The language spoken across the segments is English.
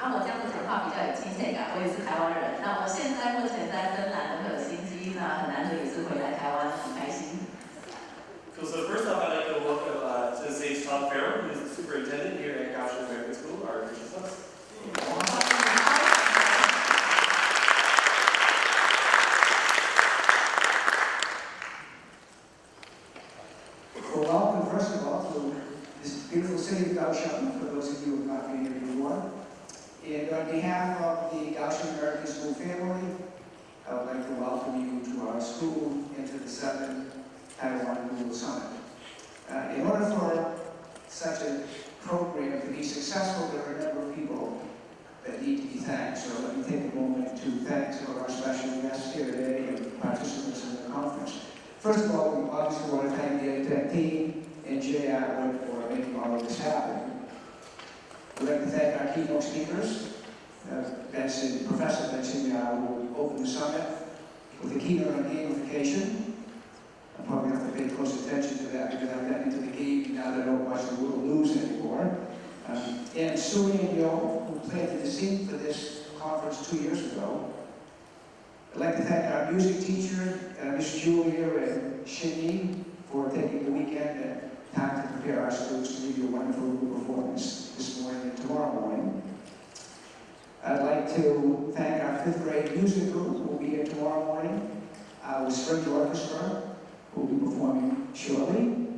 啊我这样子讲话比较有亲切感，我也是台湾人。那我现在目前在芬兰，我有心机，那很难得也是回来台湾，很开心。Cool. So first off, I'd like to welcome uh, to the stage Tom Farrell, who is the superintendent here at Kaohsiung American School, our gracious school into the seventh Taiwan Google Summit. Uh, in order for such a program to be successful, there are a number of people that need to be thanked. So let me take a moment to thank some of our special guests here today and participants in the conference. First of all, we obviously want to thank the EdTech team and Jay Atwood for making all of this happen. We'd like to thank our keynote speakers, uh, Benson, Professor Benson who opened the summit with a keynote on gamification. I'm probably have to pay close attention to that because I've gotten into the game now that I don't watch the World News anymore. Um, and Sue and Yo, who planted the seed for this conference two years ago. I'd like to thank our music teacher, uh, Miss Julia and Shinny, for taking the weekend and time to prepare our students to give you a wonderful performance this morning and tomorrow morning. I'd like to thank our fifth grade music group, who will be here tomorrow morning, uh, with String Orchestra, who will be performing shortly.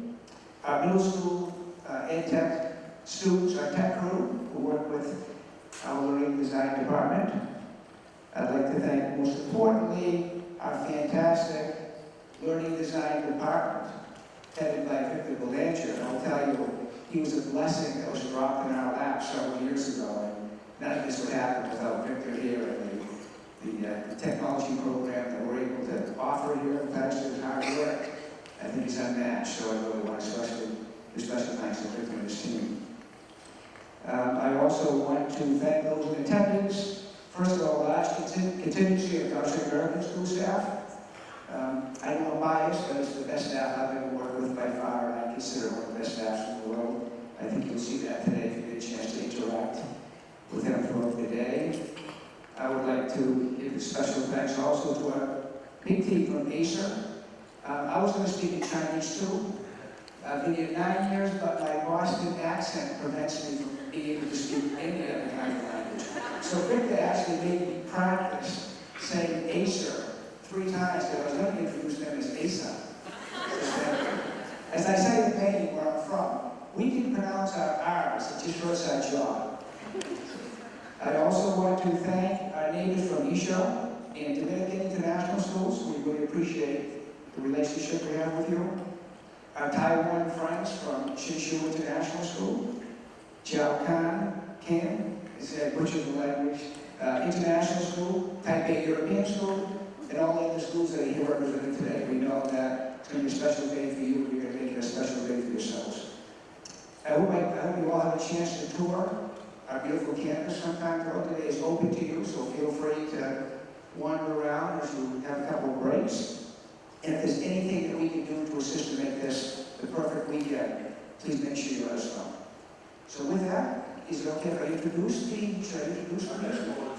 Our middle school uh, tech students, our tech crew, who work with our learning design department. I'd like to thank, most importantly, our fantastic learning design department, headed by Victor Belanger. I'll tell you, he was a blessing that was dropped in our lap several years ago. None of this would happen without Victor here and the, the, uh, the technology program that we're able to offer here, thanks to his hard work. I think he's unmatched, so I really want to especially, give special thanks to Victor and his team. Um, I also want to thank those in attendance, First of all, contin- contingency of Kaohsiung American School staff. Um, I know I'm biased, but it's the best staff I've ever worked with by far, and I consider one of the best staffs in the world. I think you'll see that today if you get a chance to interact with them throughout the day. I would like to give special thanks also to our big team from Asia. Um, I was going to speak in Chinese too. I've been here nine years, but my Boston accent prevents me from being able to speak any other kind of language. So Victor actually made me practice saying Acer three times, because I was going to introduce them as Asa. As I say in Maine, where I'm from, we can pronounce our R's, it just hurts our jaw. I also want to thank our neighbors from Isha and Dominican International Schools. We really appreciate the relationship we have with you. Our Taiwan friends from Hsinchu International School, Jiao Kan, Kim, is a butcher of the language, uh, International School, Taipei European School, and all the other schools that are here represented today. We know that it's going to be a special day for you, you're going to make it a special day for yourselves. I hope, I, I hope you all have a chance to tour our beautiful campus sometime throughout the day. is open to you, so feel free to wander around as you have a couple of breaks. And if there's anything that we can do to assist to make this the perfect weekend, please make sure you let us know. So with that, is it okay if I introduce the, should I introduce our next one?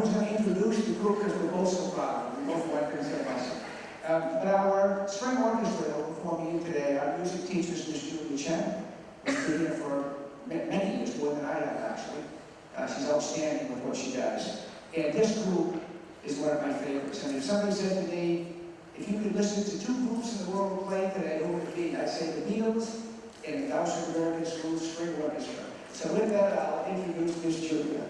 Urani, who's going to introduce the group because we're both so proud. We both to say us. Um, but our string orchestra that will perform you today, our music teacher Miss Julie Chen. She's been here for many years, more than I have actually. Uh, she's outstanding with what she does. And this group is one of my favorites. And if somebody said to me, if you could listen to two groups in the world play today, who would it be? I'd say the Beatles and the Kaohsiung American School String Orchestra. So with that, I'll introduce Miss Julia.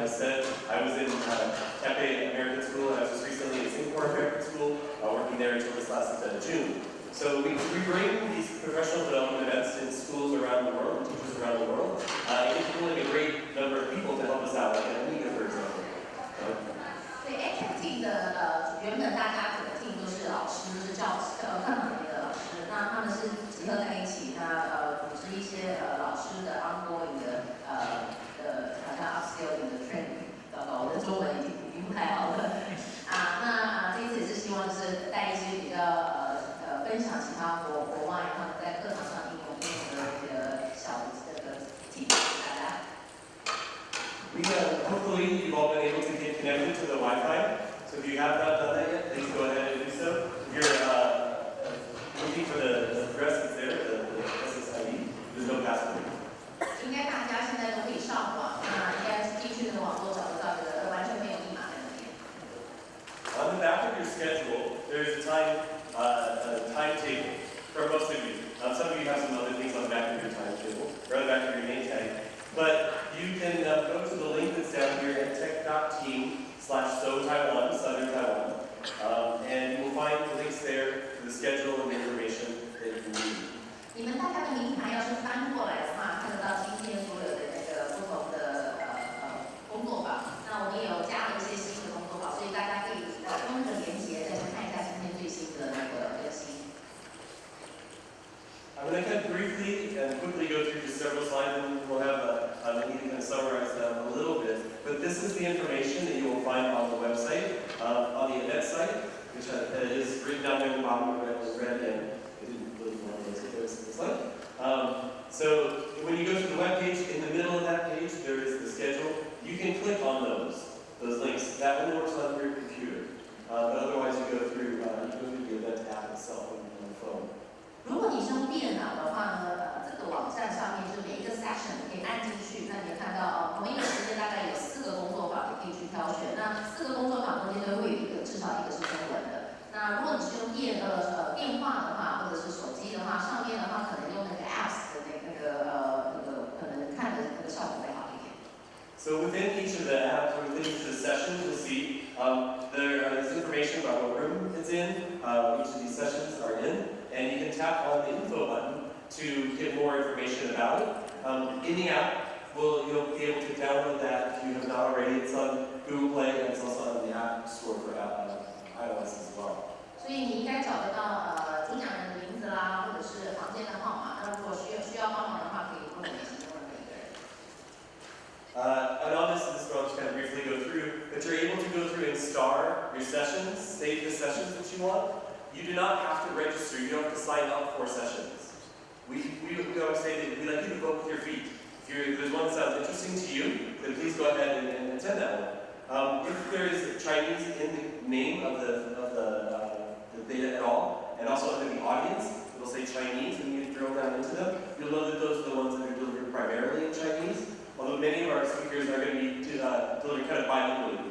foremost. Like I said, I was in uh, Taipei American School, and I was just recently in Singapore American School, uh, working there until this last uh, June. So we, we bring these professional development events in schools around the world, teachers around the world, uh, and it's pulling a great number of people to help us out, like Anita, for example. Uh,对 a c t Team 的呃，原本大家整个 team 都是老师，都是教师呃课堂里的老师，那他们是集合在一起，那呃组织一些呃老师的 ongoing 的呃的好像 upskilling 的 中文已经已经不太好了啊。那啊这一次也是希望就是带一些比较呃呃分享其他国国外他们在课堂上应用应用的这个小的这个 t 大家。We uh, hopefully you've all been able to get connected to the Wi-Fi. So if you have not done that yet, please go ahead and do so. If you're uh, looking for the, the address that's there, the, the SSID, there's no password. 应该大家现在都可以上网，那应该进去那个网络找得到这个，完全没有密码在那边。On the back of your schedule, there's a time uh, a timetable for most of you. Um, some of you have some other things on the back of your timetable, or on the back of your name tag. But you can uh, go to the link that's down here at tech.team slash so Taiwan, Southern Taiwan, um, and you will find the links there to the schedule and the information that you need. 你们大家的名牌要是翻过来的话，看得到今天所有的那个不同的呃呃工作坊。那我们也有加了一些新的工作坊，所以大家可以呃用那个连接再去看一下今天最新的那个更新。I'm going to kind of briefly and quickly go through just several slides, and we'll have a, a meeting kind of summarize them a little bit. But this is the information that you will find on the website, uh, on the event site, which uh, is written down there in the bottom of it, was read in. I didn't really want to go to this slide. Um, so when you go to the web page, in the middle of that page, there is the schedule. You can click on those, those links. That one works on your computer. Uh, but otherwise, you go through, uh, you go through the event app itself on, on the phone. 如果你是用电脑的话呢，呃，这个网站上面就每一个 section 可以按进去，那你也看到哦，同一个时间大概有四个工作坊，你可以去挑选。那四个工作坊中间都会有一个，至少一个是中文的。那如果你是用电呃呃电话的话，或者是手机的话，上面的话可能用那个 apps 的那那个呃那个可能看的那个效果会好一点。So within um, there is information about what room it's in, uh, each of these sessions are in, and you can tap on the info button to get more information about it. Um, in the app, will you'll be able to download that if you have not already. It's on Google Play and it's also on the App Store for uh, iOS as well. 所以你应该找得到呃主讲人的名字啦，或者是房间的号码。那如果需要需要帮忙的话，可以跟我联系任何一个人。 Uh, and on this, this I'll just kind of briefly go through, but you're able to go through and star your sessions, save the sessions that you want. You do not have to register, you don't have to sign up for sessions. We, we, we always say that we like you to vote with your feet. If, if there's one that sounds interesting to you, then please go ahead and, and attend that one. Um, if there is Chinese in the name of the, of the, uh, the data at all, and also under the audience, it'll say Chinese, and you drill down into them, you'll know that those are the ones that are delivered primarily in Chinese. Although many of our speakers are going to be uh, delivered kind of bilingually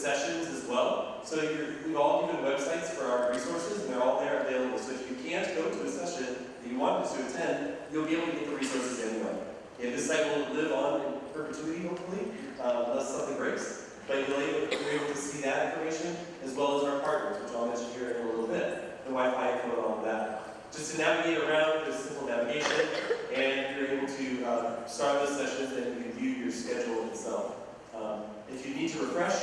sessions as well. So we've all given websites for our resources, and they're all there available. So if you can't go to a session that you want to attend, you'll be able to get the resources anyway. And this site will live on in perpetuity, hopefully, uh, unless something breaks. But you'll be able to see that information as well as our partners, which I'll mention here in a little bit, the Wi-Fi and all of that. Just to navigate around, there's simple navigation, and you're able to uh, start those sessions and you can view your schedule itself. Um, if you need to refresh,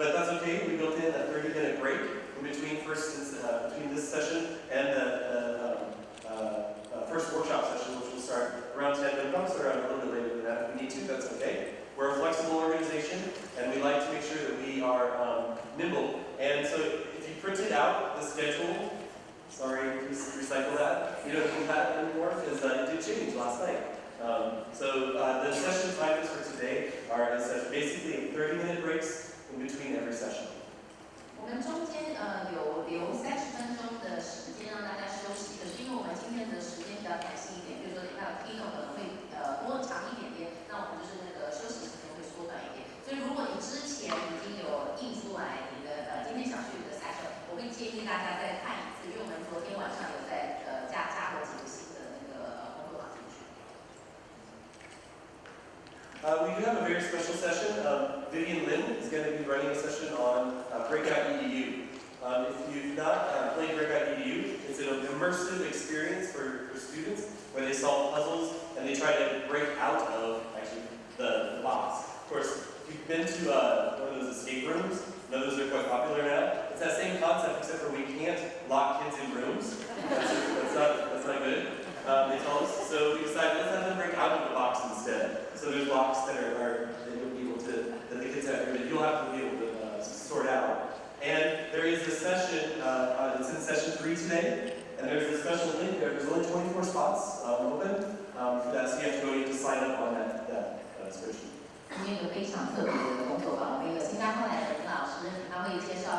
okay, we built in a 30-minute break in between first, uh, between this session and the, um, uh, uh, first workshop session, which will start around 10, but probably start around a little bit later than that if we need to, that's okay. We're a flexible organization, and we like to make sure that we are um, nimble. And so if you printed out the schedule, sorry, please recycle that. You don't need that anymore because uh, it did change last night. Um, so uh, the session timings for today are is uh, basically 30-minute breaks session. 我们中间呃有留三十分钟的时间让大家休息，可是因为我们今天的时间比较弹性一点，比如说那 keynote 可能会呃多长一点点，那我们就是那个休息时间会缩短一点。所以如果你之前已经有印出来你的呃今天想去的 session，我会建议大家再看一次，因为我们昨天晚上有在 Uh, we do have a very special session. Um, Vivian Lin is going to be running a session on uh, Breakout EDU. Um, if you've not uh, played Breakout EDU, it's an immersive experience for, for students where they solve puzzles and they try to break out of actually the, the box. Of course, if you've been to uh, one of those escape rooms, know those are quite popular now. It's that same concept except for we can't lock kids in rooms. That's, that's not that's not good. Um, they tell us. So we decided let's have them break out of the box instead So there's blocks that are, are that you'll be able to that the kids have that you'll have to be able to uh, sort out. And there is a session. Uh, uh, it's in session three today, and there's a special link there. There's only 24 spots um, open um, for that, so you have to go in to sign up on that that uh, spreadsheet. 今天有个非常特别的工作坊，我们有新加坡来的林老师，他会介绍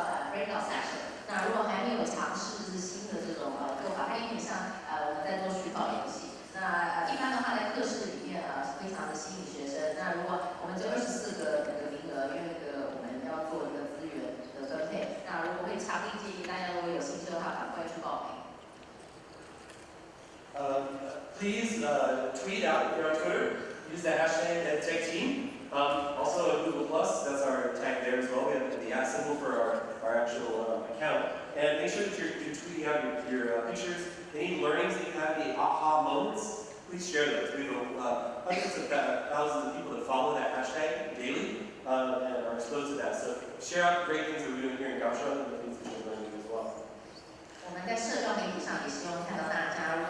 And make sure that you're, you're tweeting out your, your uh, pictures. Any learnings that you have, any aha moments, please share those. We have uh, hundreds of thou- thousands of people that follow that hashtag daily uh, and are exposed to that. So share out the great things that we're doing here in Kaohsiung and the things that you're learning as well. 我们在社交媒体上也希望看到大家，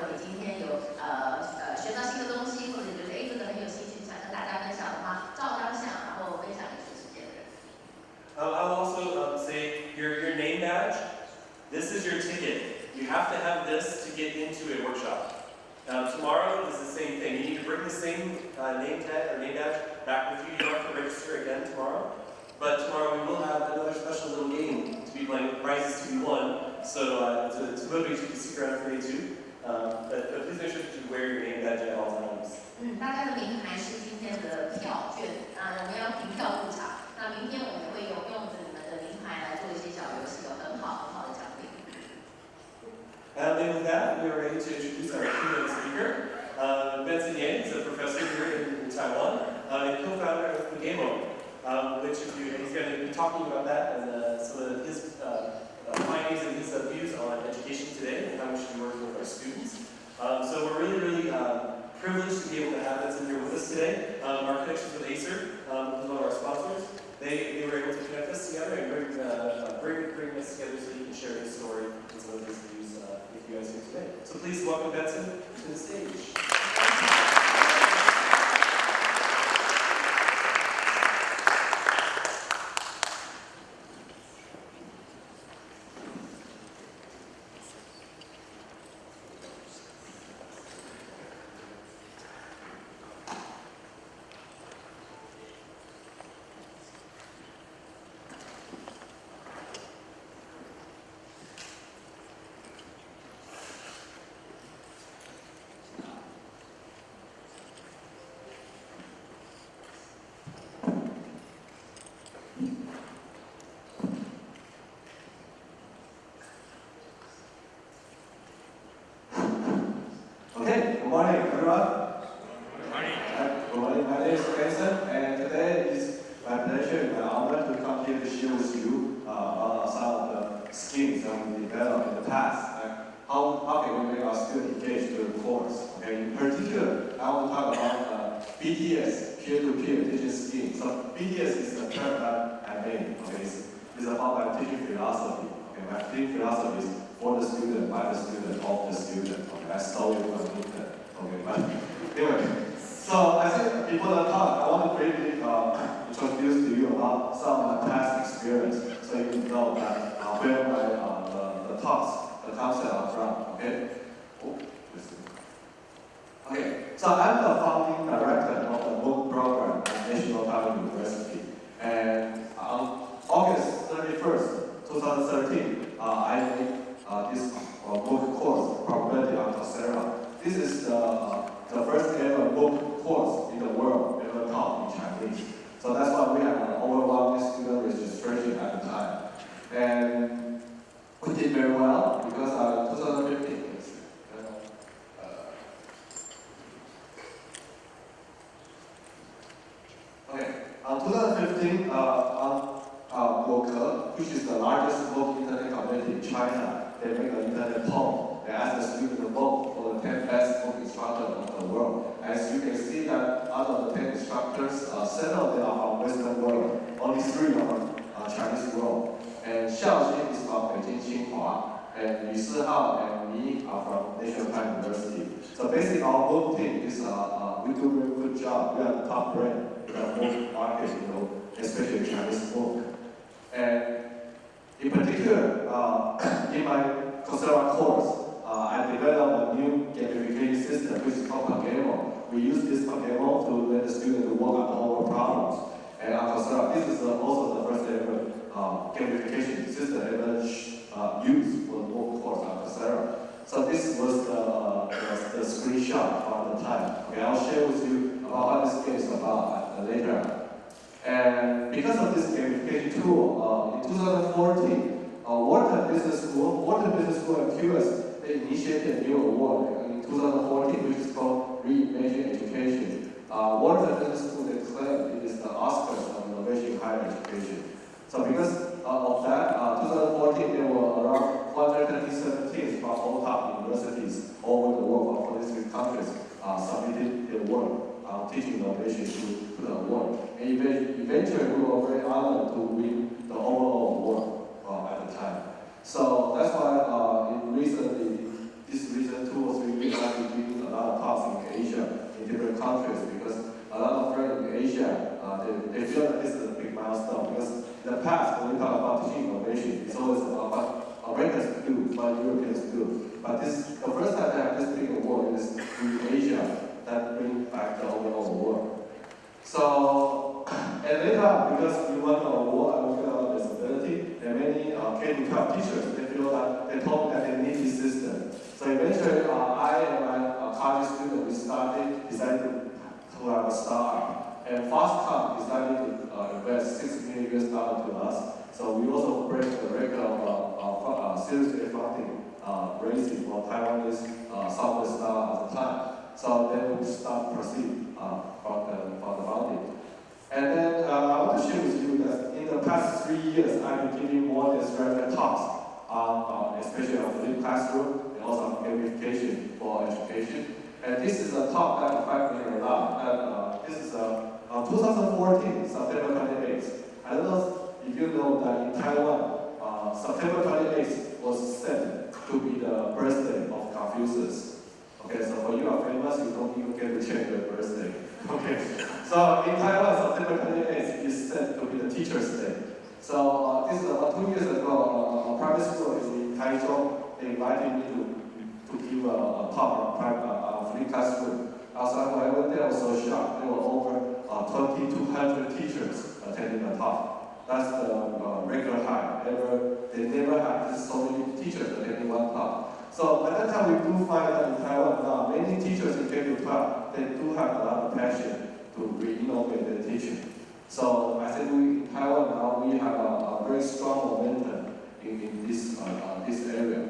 have to have this to get into a workshop. Um, tomorrow is the same thing. You need to bring the same uh, name tag or name badge back with you. You don't have to register again tomorrow. But tomorrow we will have another special little game to be playing, prizes to be won. So uh, to, to motivate you to stick around for day two. Um, but, but please make sure that you wear your name badge at all times. 嗯，大家的名牌是今天的票券啊，我们要凭票入场。那明天我们也会用 talking about that and uh, some of his uh, uh, findings and his views on education today and how we should be working with our students. Um, so we're really, really uh, privileged to be able to have Benson here with us today. Um, our connections with Acer, um, one of our sponsors, they, they were able to connect us together and bring, uh, bring, bring us together so he can share his story and some of his views uh, with you guys here today. So please welcome Benson to the stage. Okay, good morning, everyone. Good morning. Good morning. My name is Benson, and today is my pleasure and my honor to come here to share with you uh, about some of the schemes that we developed in the past. and how, how can we make our students engage to the course? Okay, in particular, I want to talk about uh, BTS, peer-to-peer teaching scheme. So BTS is the term that I made. Okay, it's, it's a philosophy. Okay, my team philosophy is for the student, by the student, of the student. Okay, I stole it from Newton. Okay, but anyway, so I think before the talk, I want to briefly introduce to you about some of my past experience, so you can know that uh, where my uh, the, the talks, the concept are from. Okay. Oh. Okay, so I'm the founding director of the MOOC program at National Taiwan University. And on August 31st, 2013, uh, I made uh, this uh, MOOC course, Probability on Coursera. This is the, uh, the first ever MOOC course in the world ever taught in Chinese. So that's why we had an overwhelming student registration at the time. And we did very well because uh, 2015, let's uh, Okay, uh, 2015, uh, on uh, MOOC, which is the largest MOOC internet community in China, they make an internet poll. They ask the students to vote the 10 best MOOC instructors of the world. As you can see that out of the 10 instructors, uh, seven of them are from Western world, only three are from uh, Chinese world. And Xiao is from Beijing Tsinghua, and Yu Sihao and me are from National University. So basically our whole team is, uh, uh, we do a very good job. We are the top brand in the whole market, you know, especially Chinese MOOC. And in particular, uh, in my Coursera course, uh, I developed a new gamification system which is called Pagamo. We use this Pagamo to let the students work on the homework problems. And on Coursera, this is uh, also the first ever uh, gamification system ever uh, used for the whole course on Coursera. So this was the, uh, the, the screenshot from the time. Okay, I'll share with you about what this game is about uh, later. And because of this gamification tool, uh, in 2014, uh, Wharton Business School, Wharton Business School and QS, initiated a new award in 2014, which is called Reimagine Education. Uh, Wharton Business School, they claim it is the Oscars of innovation in higher education. So because uh, of that, uh, 2014, there were around 137 teams from all top universities all over the world, from 43 countries, uh, submitted their work on teaching innovation to, to the award. And even- eventually, we were very honored to win the overall award uh, at the time. So that's why uh, recently, this or three weeks, I've been giving a lot of talks in Asia, in different countries, because a lot of friends in Asia, uh, they, they feel that this is a big milestone. Because in the past, when we talk about teaching innovation, it's always about what Americans do, what Europeans do. But this, the first time that i this big award is in Asia, that brings back the overall award. So, and later, on, because we won the award, I at our disability, and many uh, K-12 teachers, they feel that, they told that they need this system. So eventually, uh, I and my uh, college student, we started, decided to, have a startup. And Fastcom decided to uh, invest 6 million US dollars to us. So we also break the record of uh, uh, Series A funding uh, raising for Taiwanese uh, software startup at the time. So then we start proceed uh, from the from the founding. And then uh, I want to share with you that in the past three years, I've been giving more than 300 talks on, uh, especially on the classroom and also on gamification for education. And this is a talk that me a lot. And uh, this is uh, uh, 2014, September 28th. I don't know if you know that in Taiwan, uh, September 28th was said to be the birthday of Confucius. Okay, so when you are famous, you don't even get to change your birthday. Okay, so in Taiwan, September 28th is said to be the Teacher's Day. So uh, this is about two years ago, uh, a private school in Taichung, invited me to, to give a, a on private, uh, uh, free classroom. When I went there, I was so shocked. There were over uh, 2,200 teachers attending the talk. That's the uh, regular high. Ever, they never had so many teachers attending one talk. So at that time, we do find that in Taiwan now, many teachers in K-12, they do have a lot of passion to re-innovate their teaching. So I think we, in Taiwan now, we have a, a very strong momentum in, in this, uh, uh, this area.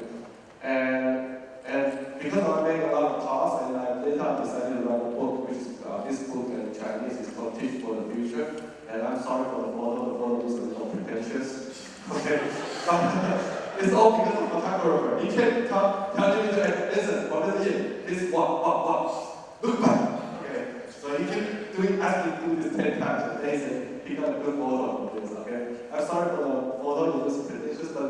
And, and because I made a lot of talks, and I later on decided to write a book, which is, uh, this book in Chinese is called Teach for the Future. And I'm sorry for the photo, the photo is a little pretentious. Okay, it's all because of the photographer. He can't tell, tell you to listen, what is it? This walk, walk, walk. Look back. Okay, so he keep doing, asking to do this 10 times, and they say he got a good photo of this, okay? I'm sorry for the photo, it was pretentious, but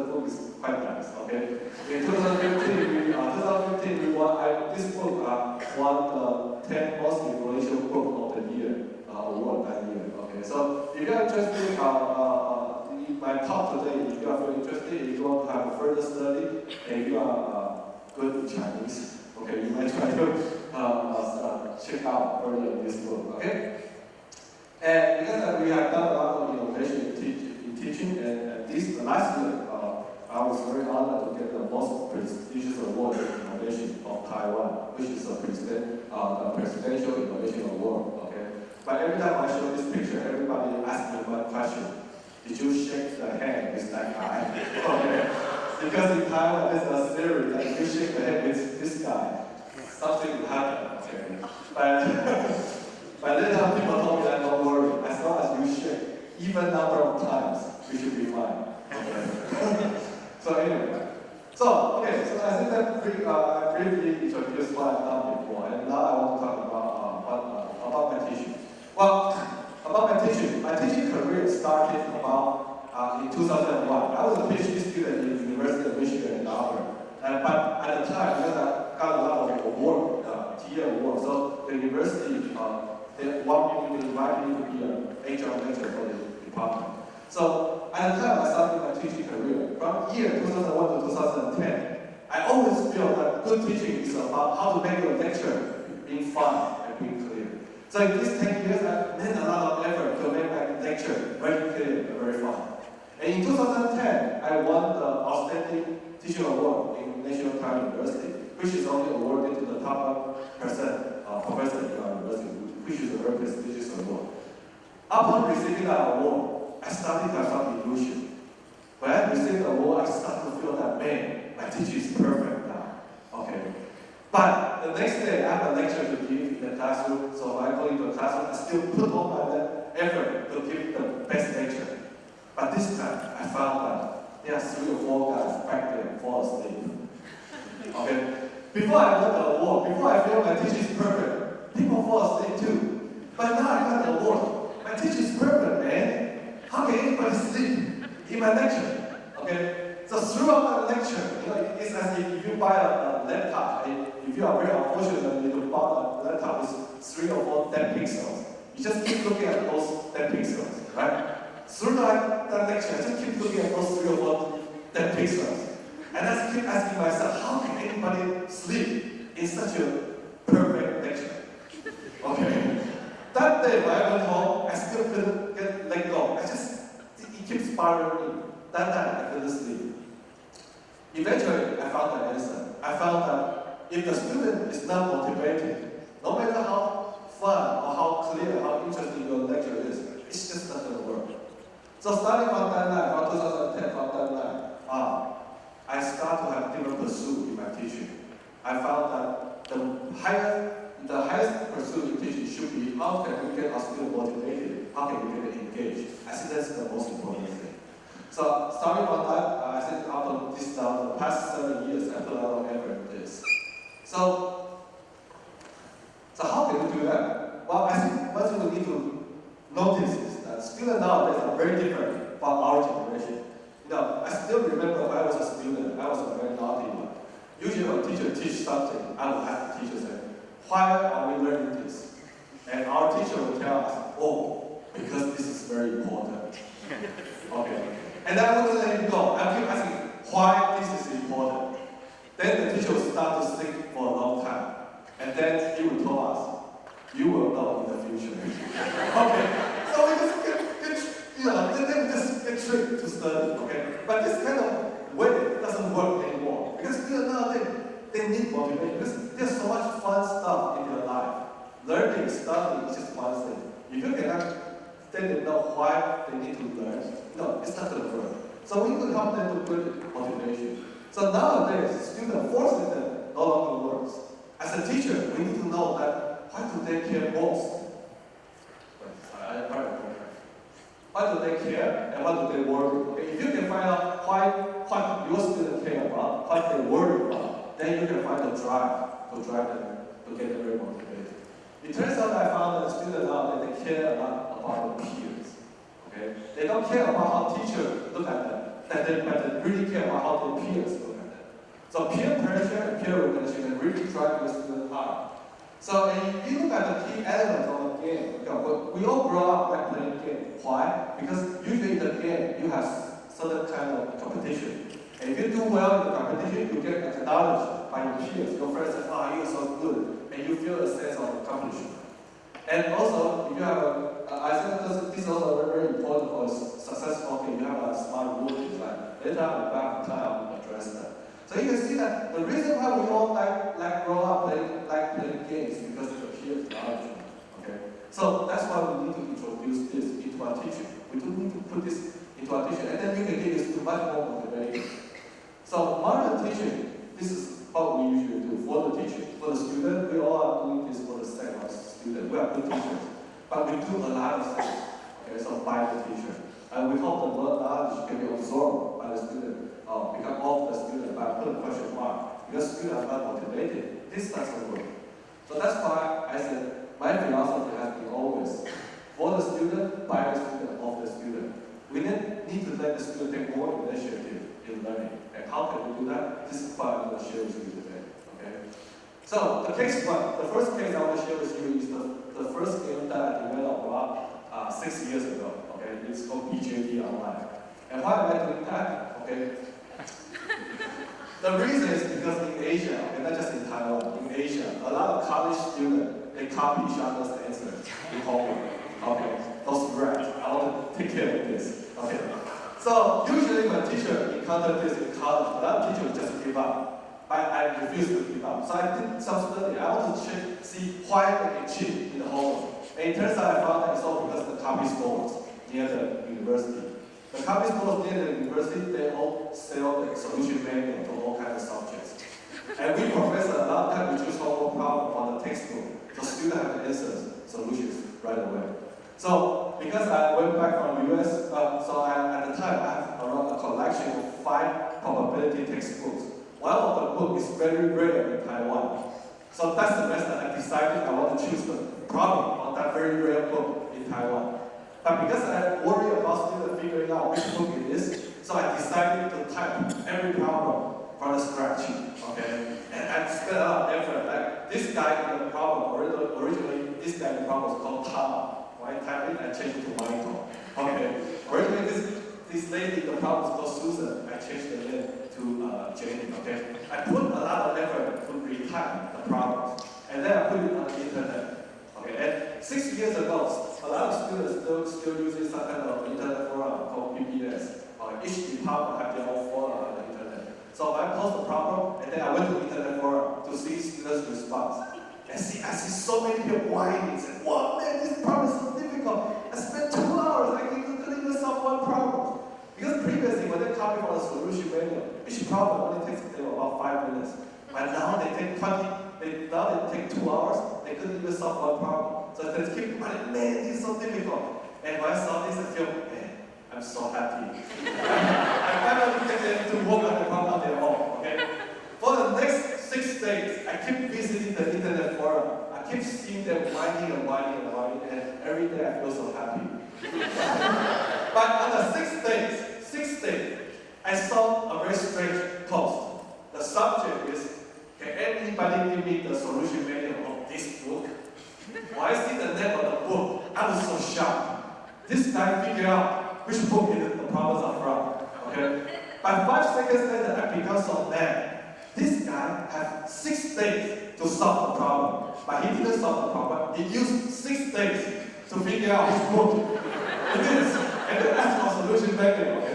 quite nice, okay? In 2015, we, uh, 2015 we won, I, this book uh, won the 10 most influential book of the year uh, award that year, okay? So if you're interested, uh, uh, in my talk today, if you are very interested, if you want to have further study, and you are uh, good in Chinese, okay, you might try to uh, check out further this book, okay? And because we have done a lot of innovation in, teach, in teaching, and, and this last year, I was very honored to get the most prestigious award in innovation of Taiwan, which is a president, uh, the Presidential Innovation Award. Okay, but every time I show this picture, everybody asks me one question: Did you shake the hand with that guy? okay, because in Taiwan there's a theory that if you shake the hand with this guy, something will happen. Okay, but. But people told me that don't worry, as long as you shake, even number of times, you should be fine. Okay. so anyway, so okay, so I think that brief, uh, I briefly introduced what I've done before, and now I want to talk about uh, what, uh, about my teaching. Well, about my teaching, my teaching career started about uh, in 2001. I was a PhD student in the University of Michigan Ann Arbor, and but at the time, because I got a lot of award, uh, TA award, so the university. Uh, they want me to invite me to be an HR mentor for the department. So at the time I started my teaching career, from year 2001 to 2010, I always feel that good teaching is about how to make your lecture being fun and being clear. So in these 10 years, I made a lot of effort to make my lecture very clear and very fun. And in 2010, I won the Outstanding Teaching Award in National Taiwan University, which is only awarded to the top percent uh, professor in our university which is a very prestigious award. Upon receiving that award, I started to have illusion. When I received the award, I started to feel that, man, my teaching is perfect now. Okay. But the next day, I have a lecture to give in the classroom, so I go into the classroom, I still put all my effort to give the best lecture. But this time, I found that there are three or four guys back there fall asleep. Okay? Before I got the award, before I feel my teaching is perfect, people fall asleep too. But now I got the award. My teacher is perfect, man. How can anybody sleep in my lecture? Okay? So throughout the lecture, you know, it's as if you buy a, a laptop, if you are very unfortunate you buy a laptop with three or four dead pixels, you just keep looking at those dead pixels, right? Throughout that lecture, I just keep looking at those three or four dead pixels. And I keep asking myself, how can anybody sleep in such a perfect lecture? Okay. That day when I went home, I still couldn't let go. I just, it keeps bothering me. That night I couldn't sleep. Eventually, I found the answer. I found that if the student is not motivated, no matter how fun or how clear, how interesting your lecture is, it's just not going to work. So starting from that night, from 2010, from that night, ah, I start to have different pursuit in my teaching. I found that the higher the highest pursuit in teaching should be how can we get our students motivated, how can we get engaged. I think that's the most important thing. So starting from that, uh, I think after this now, the past seven years, I put a lot of effort in this. So, so how can we do that? Well, I think what we need to notice is that students nowadays are very different from our generation. You know, I still remember when I was a student, I was a very naughty one. Usually when teacher teach something, I would have the teacher say, why are we learning this? And our teacher will tell us, oh, because this is very important. okay. And I want to let him go. I keep asking, why this is important? Then the teacher will start to think for a long time. And then he will tell us, you will know in the future. okay. So we just get, get you know, then we just get tricked to study, okay? But this kind of way doesn't work anymore. Because know, they, they need motivation. Because there's so much fun stuff in their life. Learning, studying is just one thing. If you cannot then they know why they need to learn, no, it's not going to work. So we need to help them to build motivation. So nowadays, student force them no longer works. As a teacher, we need to know that why do they care most? Why do they care and what do they worry? Okay, if you can find out why what your students care about, what they worry about, then you can find a drive to drive them to get them very motivated. It turns out I found that students now they care a lot about their peers. Okay? They don't care about how teachers look at them, they, but they really care about how their peers look at them. So peer pressure and peer recognition really drive your student hard. So if you look at the key elements of about game. Okay, we all grow up like playing game. Why? Because usually in the game you have certain kind of competition. And if you do well in the competition, you get acknowledged by your peers. Your friends say, oh, you're so good. And you feel a sense of accomplishment. And also, if you have a, I think this, is also very, important for successful game. You have a smart rule design. Later on, back time, address that. So you can see that the reason why we all like, like grow up playing, like playing games because of the peer acknowledgement. Okay? So that's why we need to introduce this into our teaching. We do need to put this into our teaching, and then you can get this to much more motivating. So modern teaching, this is what we usually do for the teaching. For the student, we all are doing this for the sake of student. We are good teachers. But we do a lot of things, okay, so by the teacher. And we hope the knowledge can be absorbed by the student, or become of the student by putting question mark. Because students are not motivated, this doesn't work. So that's why I said my philosophy has been always for the student, by the student, of the student. We need to let the student take more initiative in learning. How can we do that? This is what I'm going to share with you today. Okay? So the case one, the first case I want to share with you is the, the first game that I developed about uh, six years ago. Okay, it's called BJT Online. And why am I doing that? Okay. The reason is because in Asia, okay, not just in Taiwan, in Asia, a lot of college students they copy each other's answers in homework. Okay, those rats, I want to take care of this. Okay. So usually when teacher encounter this in college, a lot of teachers just give up. I, I refuse to give up. So I did some study. I want to check, see why they can cheat in the homework. And it turns out I found that it's all because the copy stores near the university. The copy stores near the university, they all sell the solution manual for all kinds of subjects. And we professors, a lot of times we choose homework problem from the textbook. So students have the answers, solutions right away. So because I went back from the US, uh, so I, at the time I have around a collection of five probability textbooks. One of the book is very rare in Taiwan. So that's the best that I decided I want to choose the problem on that very rare book in Taiwan. But because I worry about students figuring out which book it is, so I decided to type every problem from the scratch. Okay? And I spent a lot of effort. Like this guy in the problem, originally, this guy in the problem was called Tama. Type it, I changed it to Michael. Okay. Originally this this lady, the problem was called Susan. I changed the name to uh, Jane. Okay. I put a lot of effort to retype the problem, And then I put it on the internet. Okay. And six years ago, a lot of students still still using some kind of internet forum called BBS. Uh, each department have their own forum on the internet. So I post the problem, and then I went to the internet forum to see students' response. And see, I see so many people whining, saying, "Wow, man, this problem is so difficult. I spent two hours, I couldn't even solve one problem." Because previously, when they copy from the solution manual, each problem only takes them about five minutes. But now they take 20, they, now they take two hours, they couldn't even solve one problem. So they keep running, man, this is so difficult. And when I saw this, I feel, man, I'm so happy. I finally get them to work on the problem their own, okay? For the next six days, I keep visiting the internet forum. I keep seeing them whining and whining and whining, and every day I feel so happy. but on the sixth day, sixth day, I saw a very strange post. The subject is, can anybody give me the solution manual of this book? When I see the name of the book, I was so shocked. This guy figured out which book is the problems are from. Okay? But five seconds later, I become so mad. This guy had six days to solve the problem. But he didn't solve the problem. He used six days to figure out which book it is. And ask for solution manual.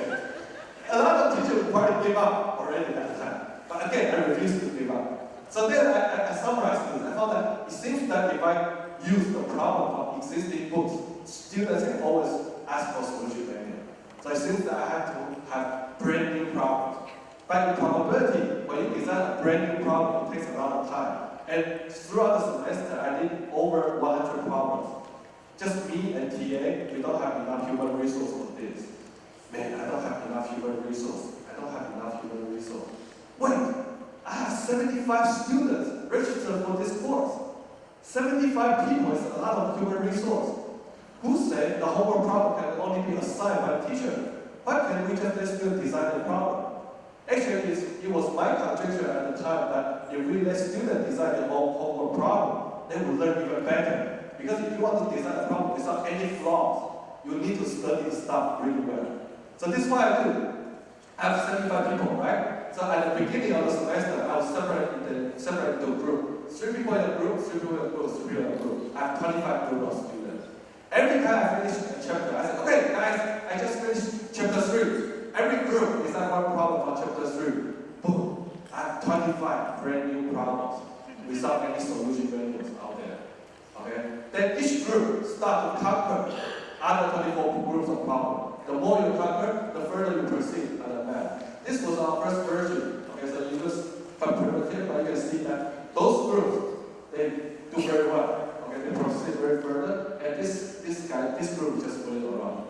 A lot of teachers probably give up already at the time. But again, I refuse to give up. So then I, I, I summarized this. I thought that it seems that if I use the problem from existing books, students can always ask for solution manual. So it seems that I have to have brand new problems. But in probability, when you design a brand new problem, it takes a lot of time. And throughout the semester, I did over 100 problems. Just me and TA, we don't have enough human resource for this. Man, I don't have enough human resource. I don't have enough human resource. Wait, I have 75 students registered for this course. 75 people is a lot of human resource. Who said the homework problem can only be assigned by a teacher? Why can't we just let students design the problem? Actually, it was my conjecture at the time that if we let students design their own homework problem, they will learn even better Because if you want to design a problem without any flaws, you need to study the stuff really well. So this is what I do. I have 75 people, right? So at the beginning of the semester, I will separate the separate the group. Three people in a group, three people in a group, three people in a group. I have 25 group of students. Every time I finish a chapter, I say, okay, guys, I just finished chapter three. Every group is like one problem for chapter three. Boom. I have 25 brand new problems without any solution manuals out there. Okay? Then each group start to conquer other 24 groups of problems. The more you conquer, the further you proceed on the map. This was our first version. Okay, so you just quite primitive, but you can see that those groups, they do very well. Okay, they proceed very further, and this this guy, this group just went around.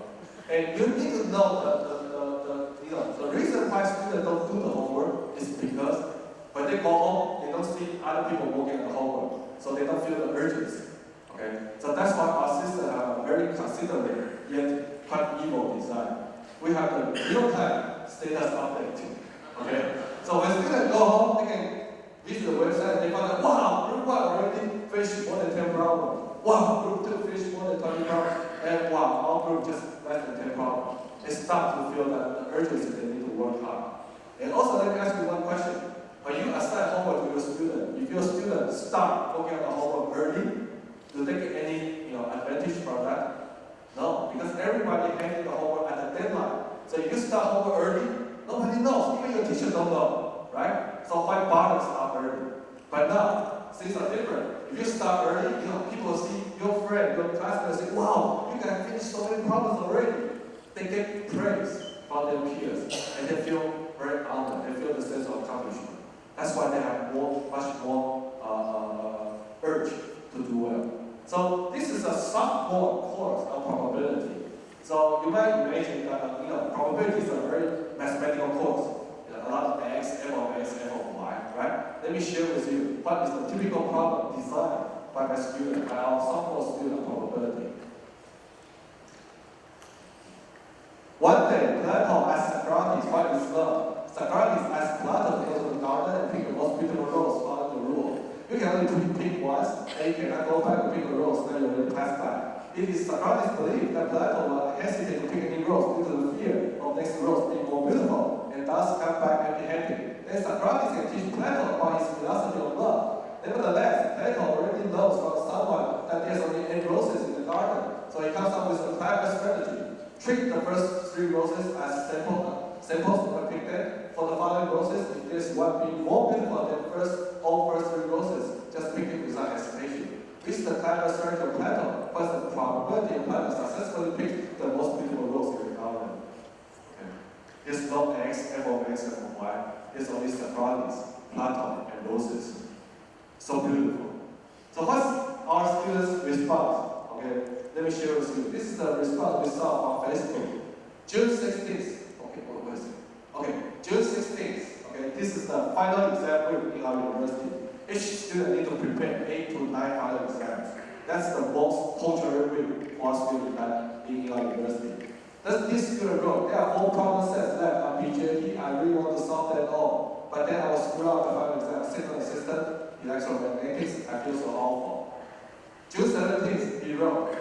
And you need to know the, the, the, you know the reason why students don't do the homework is because when they go home, they don't see other people working on the homework, so they don't feel the urgency. Okay, so that's why our system have a very considerate yet quite evil design. We have the real-time status update. Okay, so when students go home, they can visit the website. They find out, wow, group one already finished more than 10 problems. Wow, group two finished more than 20 problems. And wow, our group just less than 10 problems. They start to feel that the urgency they need to work hard. And also, let me ask you one question. When you assign homework to your student, if your student start working on the homework early, do they get any you know, advantage from that? No, because everybody handling the homework at the deadline. So if you start homework early, nobody knows, even your teacher don't know, right? So why bother to start early? But now, things are different. If you start early, you know, people see your friend, your classmates say, wow, you can finish so many problems already. They get praise from their peers, and they feel very honored, they feel the sense of accomplishment. That's why they have more, much more uh, uh urge to do well. So this is a sophomore course of uh, probability. So you might imagine that uh, you know probability is a very mathematical course. You know, a lot of x, f of x, f of y, right? Let me share with you what is the typical problem designed by my student, by our sophomore student probability. One day, Plato asked Socrates what is love. Socrates asked Plato to go to the garden and pick the most beautiful rose following the rule. You can only pick once, and you cannot go back and pick a rose that you already passed by. It is Socrates' belief that Plato will hesitate to pick any rose due to the fear of next rose being more beautiful, and thus come back empty-handed. Then Socrates can teach Plato about his philosophy of love. Nevertheless, Plato already knows from someone that there's only eight roses in the garden, so he comes up with a clever strategy. Treat the roses as sample, samples pick them. For the following roses, if there's one being more beautiful than first all first three roses, just pick it without hesitation. This is the clever strategy of Plato, what's the probability of Plato successfully pick the most beautiful rose in the garden. Okay. There's no x, f of x, f of y. There's only Socrates, Plato, and roses. So beautiful. So what's our students' response? Okay, let me share with you. This is the response we saw on Facebook. June 16th. Okay, what was it? Okay, June 16th. Okay, this is the final exam in our university. Each student need to prepare eight to nine final exams. That's the most torture week for students that in our university. That's this student wrote, there are four problem sets left on BJT. I really want to solve them all. But then I will screw up the final exam. Second assistant, electromagnetics, I feel so awful. June 17th, he wrote,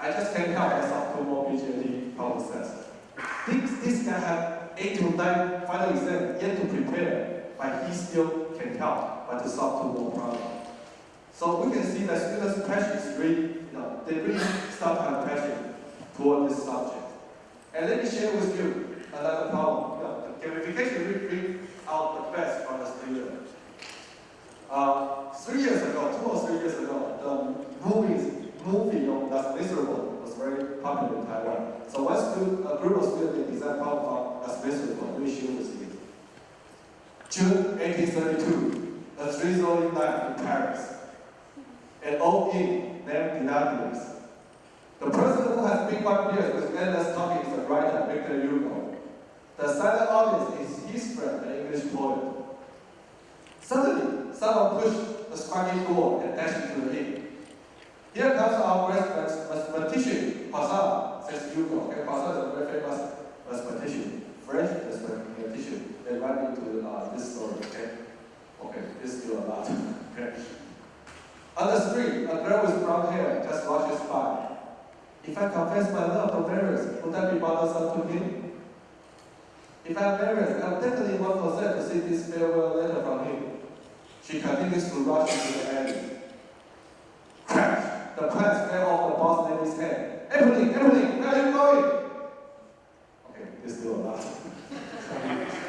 I just can't help myself to more BJT problem sets. This, this guy had eight to nine final exam yet to prepare, but he still can help but to solve two more problems. So we can see that students' passion is really, you know, they really start to have passion toward this subject. And let me share with you another problem. You know, the gamification really bring out the best from the student. Uh, three years ago, two or three years ago, the movies, movie of Das Miserable very popular in Taiwan. So student, a group of students designed for Das Miserable, me share with you. June 1832, a drizzling night in Paris. An old inn named Dionysus. The person who has been five years with endless talking is the writer Victor Hugo. The silent audience is his friend, the English poet. Suddenly, someone pushed the scraggy door and dashed into the inn. Here comes our mathematician, Poisson, says Hugo. Okay, Poisson is a very famous mathematician, French mathematician. They write into uh, this story, okay? Okay, this is still a lot. okay. On the street, a girl with brown hair just rushes by. If I confess my love to Marius, would that be bothersome to him? If I'm Marius, I'm definitely one percent to see this farewell letter from him. She continues to rush into the alley. The plants fell off the boss lady's head. Evelyn, Evelyn, where are you going? Okay, there's still a lot.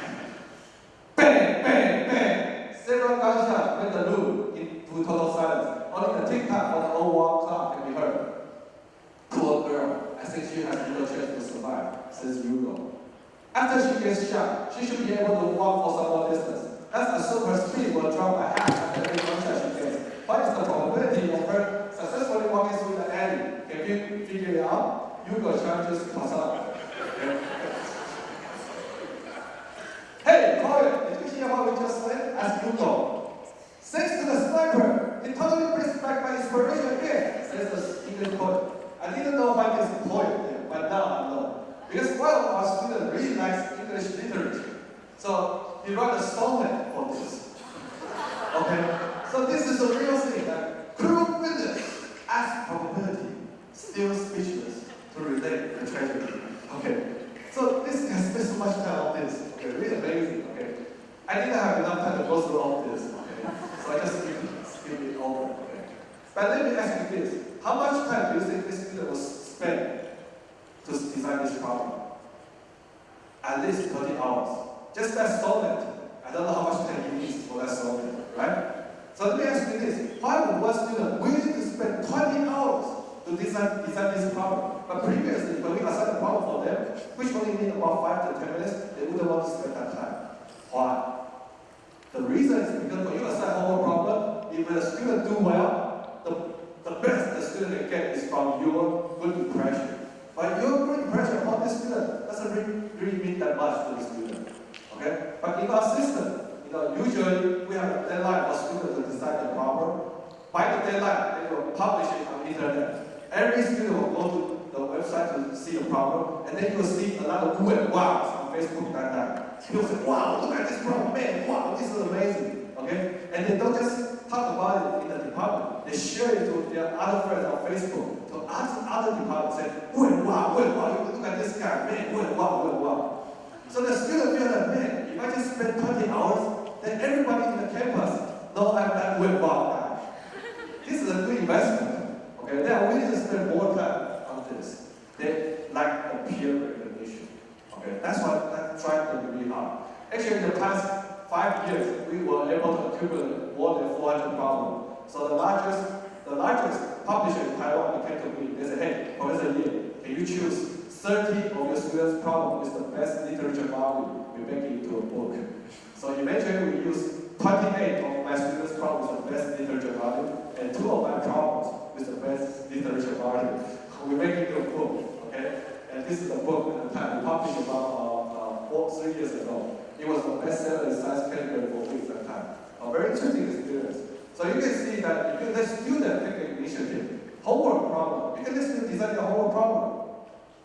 Literature make it into a book, okay? And this is a book at the time we published about uh, uh, three years ago. It was the bestseller in science category for weeks at the time. A very interesting experience. So you can see that if you let students take the initiative, homework problem, you can let student design your homework problem.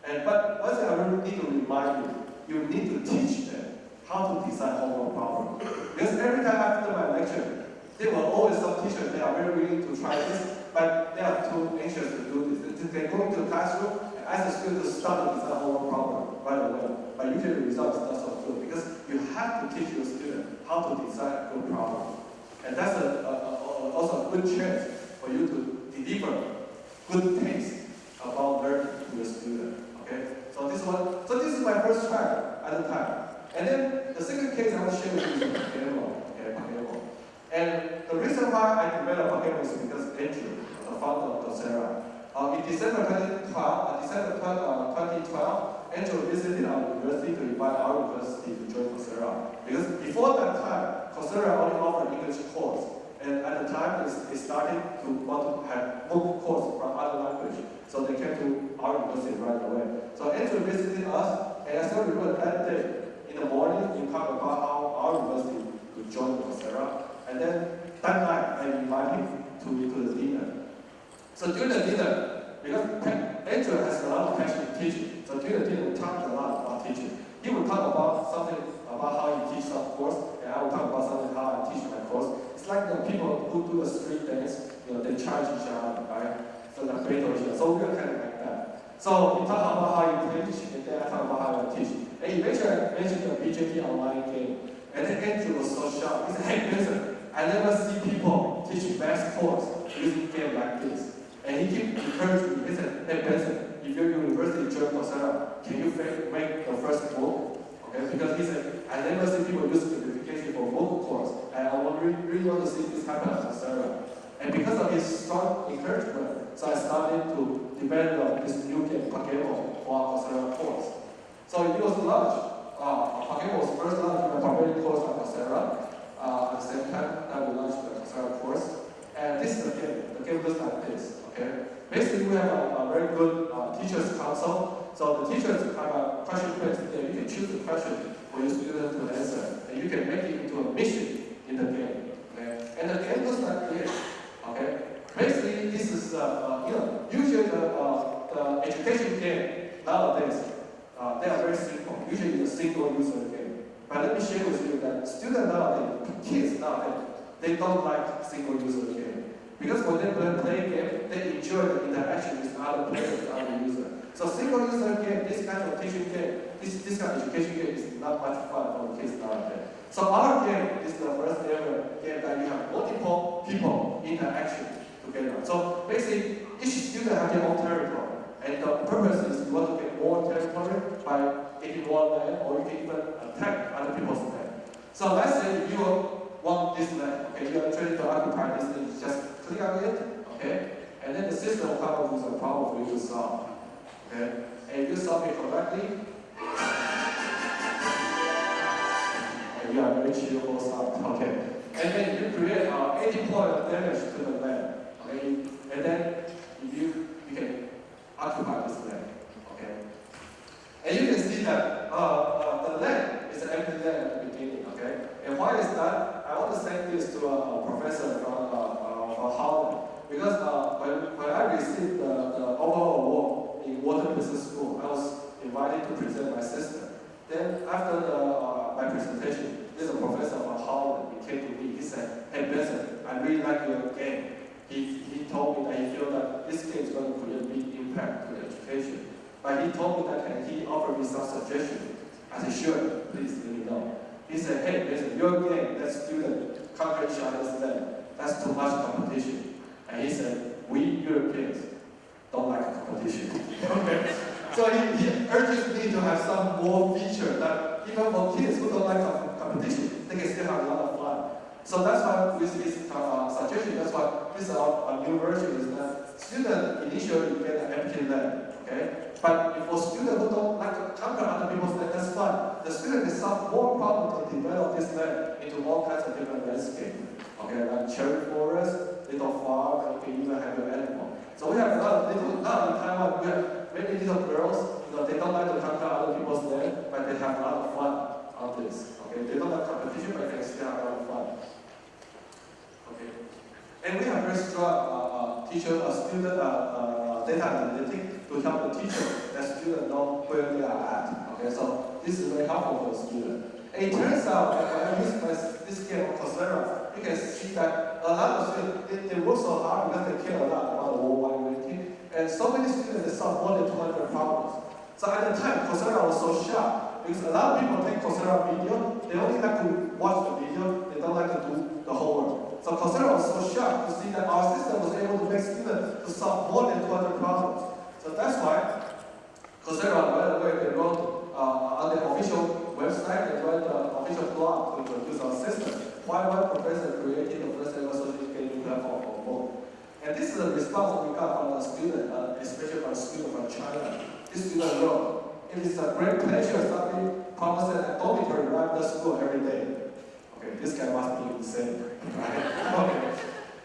And but one thing I really need to remind you, you need to teach them how to design homework problem. Because every time after my lecture, there were always some teachers they are very willing to try this, but they are too anxious to do this. They go into the classroom and ask the student to start to design homework problem right away. But usually the result is not so good because you have to teach your student how to design a good problem. And that's a, a, a, also a good chance for you to deliver good taste about learning to the student. Okay? So this one, so this is my first try at the time. And then the second case I want to share with you is PaGamO. Okay, PaGamO. And the reason why I developed PaGamO is because Andrew, founder of Coursera, uh, in December 2012, uh, December 12, uh, 2012, Andrew visited our university to invite our university to join Coursera. Because before that time, Coursera only offered English course. And at the time, they started to want to have MOOC course from other language. So they came to our university right away. So Andrew visited us, and I still remember that day. In the morning, we talked about how our university would join Coursera. And then that night, I invited him to, to the dinner. So during the dinner, because Andrew has a lot of passion in teaching, so during the dinner we talked a lot about teaching. He would talk about something about how he teaches some course, and I would talk about something how I teach my course. It's like the people who do a street dance you know, they charge each other, right? So like battle each other. So we are kind of like that. So he talked about how you teach, and then I talk about how I teach. And eventually I mentioned the BJT online game. And then Andrew was so shocked. He said, hey, Benson, I never see people teaching math course using game like this. And he keep encouraging me. He said, hey, Benson, if your university join Coursera, can you make the first MOOC? Okay, because he said, I never see people use gamification for MOOC course. And I really, really want to see this happen at Coursera. And because of his strong encouragement, so I started to develop this new game, PaGamO, for our Coursera course. So it was launched. Uh, PaGamO was first launched in a barbarian course on Coursera. Uh, at the same time that we launched the Coursera course. And this is the game. The game looks like this, okay? Basically, we have a, a very good uh, teachers council. So the teachers have a question quiz there. You can choose the question for your student to answer. And you can make it into a mission in the game, okay? And the game looks like this, okay? Basically, this is, uh, uh, you know, usually the, uh, the education game nowadays, uh, they are very simple. Usually it's a single user game. But let me share with you that students nowadays, kids nowadays, they don't like single user game. Because when they play, game, they enjoy the interaction with other players, other users. So single user game, this kind of teaching game, this, this kind of education game is not much fun for kids nowadays. So our game is the first ever game that you have multiple people interaction together. So basically, each student has their own territory. And the purpose is you want to get more territory by getting more land, or you can even attack other people's land. So let's say you want this land, okay, you are trying to occupy this land, just click on it, okay, and then the system will come up with a problem for you to solve, okay, and you solve it correctly, and you are very cheerful start, okay, and then you create uh, 80 point of damage to the land, okay, and then if you, you can occupy this land, okay, and you can see that uh, uh, the land is empty land at the beginning, okay, and why is that? I want to send this to a, a professor from Harvard because uh, when, when I received the, the overall award in Wharton Business School, I was invited to present my sister. Then after the, uh, my presentation, there's a professor from Harvard. He came to me. He said, "Hey Benson, I really like your game." He, he told me that he felt that this game is going to create a big impact to education. But he told me that and he offered me some suggestions. I said, "Sure, please let me know." He said, "Hey Benson, your game, that student conquer each other's land. That's too much competition." And he said, we Europeans don't like competition. okay. So he, he urges me to have some more feature that even for kids who don't like competition, they can still have a lot of fun. So that's why with this uh, suggestion, that's why this our, our new version is that student initially get an empty land, okay? But for students who don't like to conquer other people's land, that's fine. The student can solve more problems to develop this land into all kinds of different landscapes. Okay, like cherry forest, little farm, and you can even have your animal. So we have a of little, now in Taiwan, we have many little girls, you know, they don't like to come to other people's land, but they have a lot of fun on this. Okay, they don't like competition, but they still have a lot of fun. Okay, and we have very strong uh, uh, teacher, uh, student uh, uh, data analytics to help the teacher that student know where they are at. Okay, so this is very helpful for the student. And it turns out that when I use my, this game on Coursera, you can see that a lot of students, they, they work so hard because they care a lot about the worldwide ranking. And so many students, solve more than 200 problems. So at the time, Coursera was so sharp because a lot of people take Coursera video, they only like to watch the video, they don't like to do the homework. So Coursera was so sharp to see that our system was able to make students to solve more than 200 problems. So that's why Coursera, the way, they wrote uh, on the official website, they wrote the official blog to introduce our system. Why one professor first ever social education platform for both. And this is a response we got from a student, uh, especially from a student from China. This student wrote, it is a great pleasure studying promises at dormitory right after school every day. Okay, this guy must be insane, right? okay.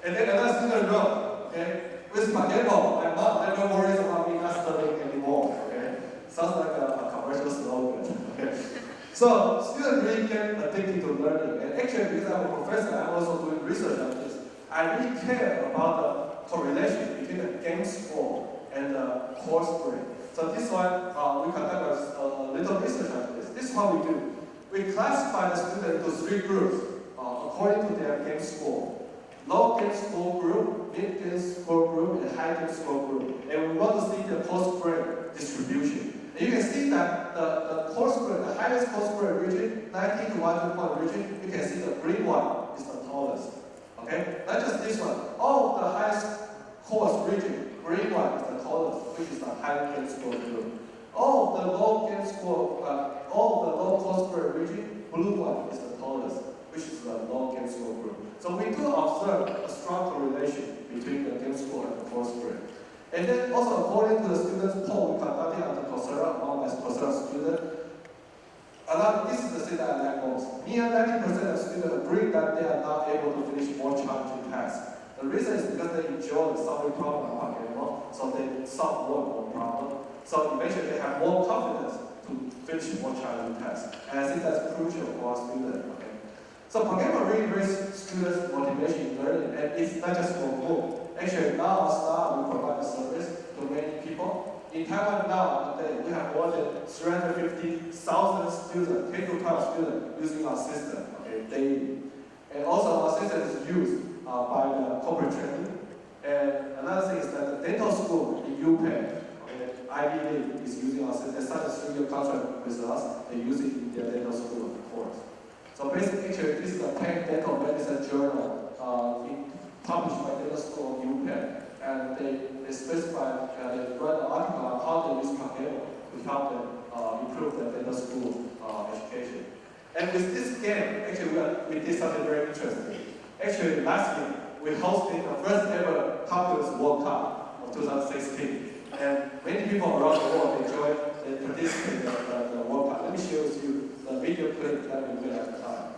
And then another student wrote, okay, with PaGamO, my mom never worries about me not studying anymore. Okay, sounds like a, a commercial slogan. Okay, so students really get addicted to learning, and actually, because I'm a professor, I'm also doing research on this. I really care about the correlation between the game score and the course grade. So this one, uh, we conduct a, a little research on this. This is what we do. We classify the students into three groups uh, according to their game score. low gain score group, mid gain score group, and high gain score group. And we want to see the course grade distribution. And you can see that the, the course grade, the highest course grade region, 19 to 100 point region, you can see the green one is the tallest. Okay? Not just this one. All the highest course region, green one is the tallest, which is the high gain score group. All the low gain score, uh, all the low course grade region, blue one is the tallest, which is the low gain score group. So we do observe a strong correlation between the gain score and the course grade. And then also according to the students poll we conducted on the Coursera among my Coursera students, lot, this is the thing that I like most. Near 90% of students agree that they are not able to finish more challenging tasks. The reason is because they enjoy the solving problem PaGamO, so they solve more and more problems. So eventually they have more confidence to finish more challenging tasks. And I think that's crucial for our students. Okay? So PaGamO really raises students' motivation in learning, and it's not just for MOOC. Actually, now staff we provide a service to many people. In Taiwan now, today, we have more than 350,000 students, K-12 students, using our system okay, daily. And also our system is used uh, by the corporate training. And another thing is that the dental school in UPenn, okay, Ivy League is using our system. They signed a three-year contract with us. They use it in their dental school course. So basically, this is a Penn Dental Medicine Journal uh, in, published by Dental School in UPenn. And they, they specify, uh, they write an article on how they use PaGamO to help them uh, improve their dental school uh, education. And with this game, actually, we, are, we did something very interesting. Actually, last year, we hosted the first ever Calculus World Cup of 2016. And many people around the world enjoyed and participated in the, the, the World Cup. Let me show you the video clip that we made at the time.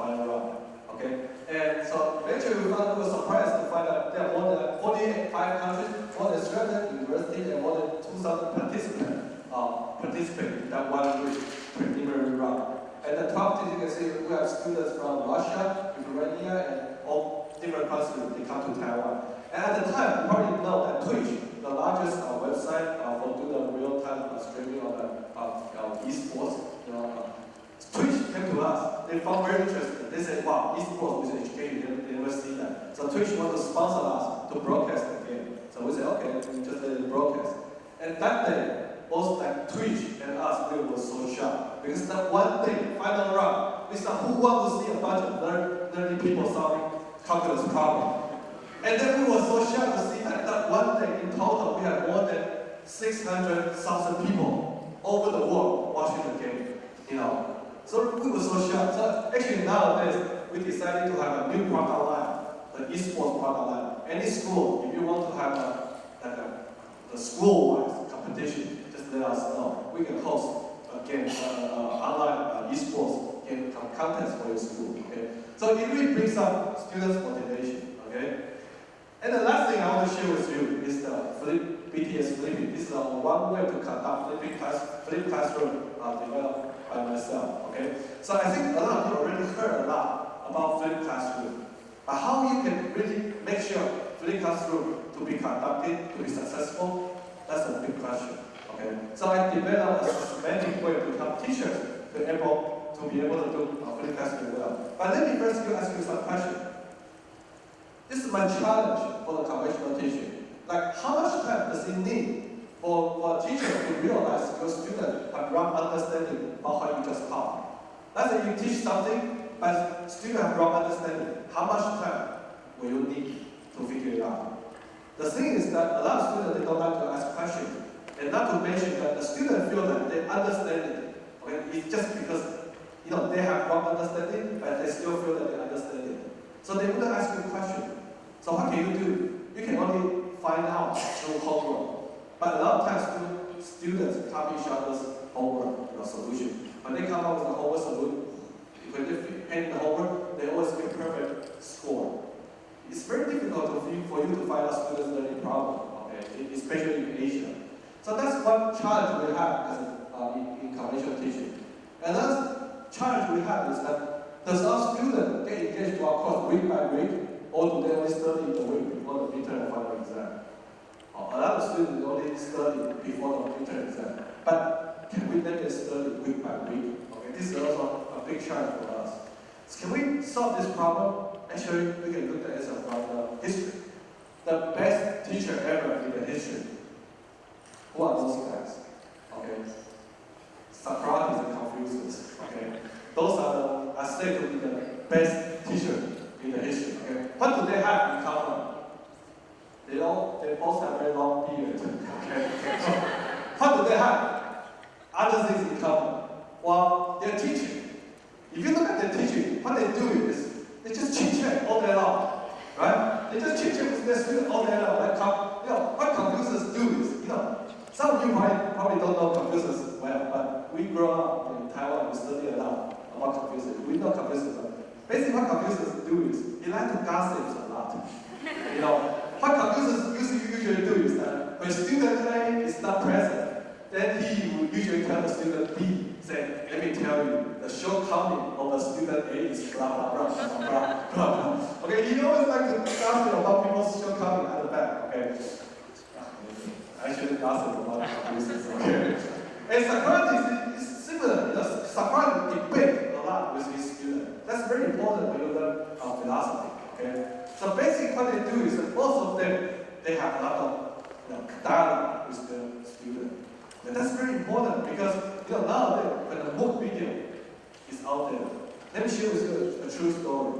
Final round. Okay? And so eventually we found we were surprised to find out there are more than 45 countries, more than 300 universities, and more than 2,000 participants uh, participate in that one week preliminary round. And the top teams, you can see we have students from Russia, Ukraine, and all different countries, they come to Taiwan. And at the time, you probably know that Twitch, the largest uh, website uh, for doing the real-time uh, streaming of uh, uh, esports, you know, uh, Twitch came to us. They found very interesting. They said, wow, esports with education, they, they see that. So Twitch wanted to sponsor us to broadcast the game. So we said, okay, we just let it broadcast. And that day, both like Twitch and us, we were so shocked. Because that one thing, final round, we said, who wants to see a bunch of nerdy people solving calculus problem? And then we were so shocked to see that, that one day, in total, we had more than 600,000 people over the world watching the game. You know, so we were so shocked. So actually nowadays, we decided to have a new product line, the esports product line. Any school, if you want to have a, like a, a school-wise competition, just let us know. We can host a game, uh, uh, online uh, esports game con- contest for your school. Okay, so it really brings up students' motivation. Okay, and the last thing I want to share with you is the flip, BTS flipping. This is one way to conduct flipping class, flip classroom uh, developed by myself. Okay, so I think a lot of people already heard a lot about flip classroom, but how you can really make sure flip classroom to be conducted to be successful, that's a big question. Okay, so I developed a systematic way to help teachers to able to be able to do uh, flip classroom well. But let me first ask you some questions. This is my challenge for the conventional teaching. Like, how much time does it need for, for a teacher to realize your student have wrong understanding about what you just taught? Let's say you teach something, but student have wrong understanding. How much time will you need to figure it out? The thing is that a lot of students, they don't like to ask questions. And not to mention that the students feel that they understand it. Okay, it's just because you know they have wrong understanding, but they still feel that they understand it. So they wouldn't ask you a question. So what can you do? You can only find out through homework. But a lot of times stu- students copy each other's homework you know, solution. When they come up with a homework solution, when they hand the homework, they always get perfect score. It's very difficult for you, to find a students learning problem, okay, especially in Asia. So that's one challenge we have as uh, in, in conventional teaching. Another challenge we have is that does our student get engaged to our course week by week, or do they only study the week before the midterm and final A lot of students only study before the midterm exam, but can we let them study week by week? Okay, this is also a big challenge for us. So can we solve this problem? Actually, we can look at it from the history. The best teacher ever in the history. Who are those guys? Okay. Socrates and Confucius. Okay. Those are the are said to be the best teacher in the history. Okay. What do they have in common? They all they both have very long beards. Okay. So, what do they have? Other things in common. Well, they're teaching. If you look at their teaching, what they do is they just chit chat all day long, right? They just chit chat with their students all day long. Like, you know, what Confucius do is, you know, some of you might probably don't know Confucius well, but we grew up in Taiwan, we study a lot about Confucius. We know Confucius. Basically, what Confucius do is he likes to gossip a lot. You know, what Confucius usually, usually do is that when student A is not present, then he will usually tell the student B, say, let me tell you, the shortcoming of the student A is blah, blah, blah, blah, blah, blah. Okay, he always like to gossip about people's shortcoming at the back, okay? I shouldn't gossip about Confucius, okay? And Socrates is similar, you know, Socrates debate a lot with his student. That's very important when you learn philosophy, okay? So basically what they do is that both of them, they have a lot of you know, dialogue with the student. And that's very important because you know nowadays when the MOOC video is out there, let me share with you a, a true story.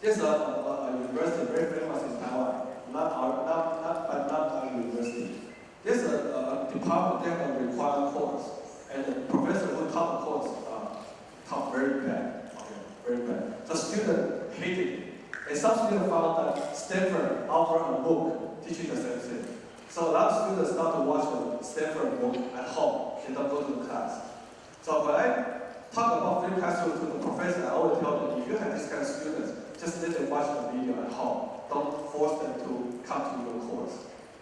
There's a, a, a university very famous in Taiwan, not our, not, not, but not our university. There's a, a, a department they have a required course, and the professor who taught the course uh, taught very bad, okay, very bad. The student hated it, and some students found that Stanford offered a MOOC teaching the same thing. So a lot of students start to watch the Stanford MOOC at home and don't go to the class. So when I talk about flip classroom to the professor, I always tell them, if you have this kind of students, just let them watch the video at home. Don't force them to come to your course.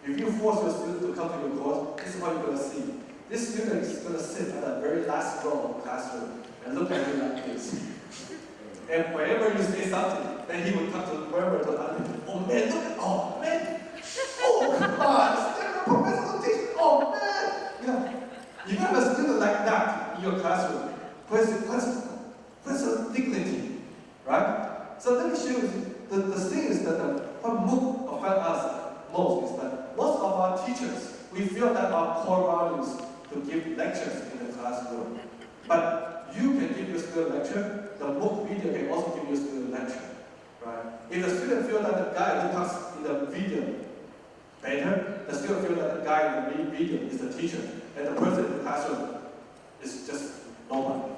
If you force your student to come to your course, this is what you're going to see. This student is going to sit at the very last row of the classroom and look at you like this. And whenever you say something, then he will come to wherever to people. Oh man, look at, oh man, oh come on, Stanford professor teach, oh man. You know, you have a student like that in your classroom, where's, where's, where's dignity, right? So let me show you, the, the thing is that the, what MOOC affect us most is that most of our teachers, we feel that our core values to give lectures in the classroom. But you can give your student lecture, the MOOC video can also give your student lecture, right? If the student feel that the guy who talks in the video better, the student feel that the guy in the video is the teacher, and the person in the classroom is just nobody,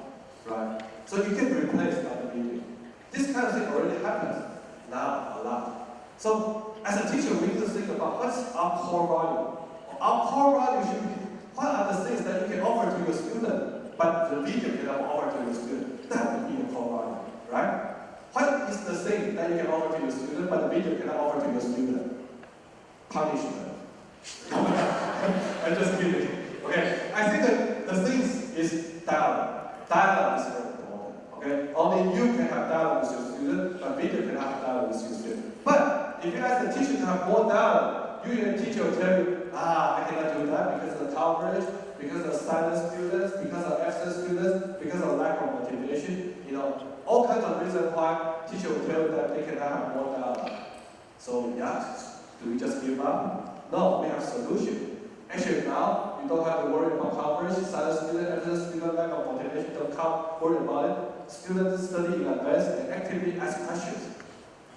right? So you can replace that video. This kind of thing already happens now a lot. So as a teacher, we need to think about what's our core value. Our core value should be what are the things that you can offer to your student, but the video cannot offer to your student. That would be a value, right? What is the thing that you can offer to your student, but the video cannot offer to your student? Punishment. I'm just kidding. Okay, I think that the thing is dialogue. Dialogue is very important. Okay, only you can have dialogue with your student, but video cannot have dialogue with your student. But if you ask the teacher to have more dialogue, usually the teacher will tell you, ah, I cannot do that because of the coverage, because of silent students, because of absent students, because of lack of motivation. You know, all kinds of reasons why teacher will tell that they cannot have more dialogue. So yeah, do we just give up? No, we have solution. Actually now, you don't have to worry about coverage, silent student, absent student, lack of motivation, don't count, worry about it. Students study in advance and actively ask questions.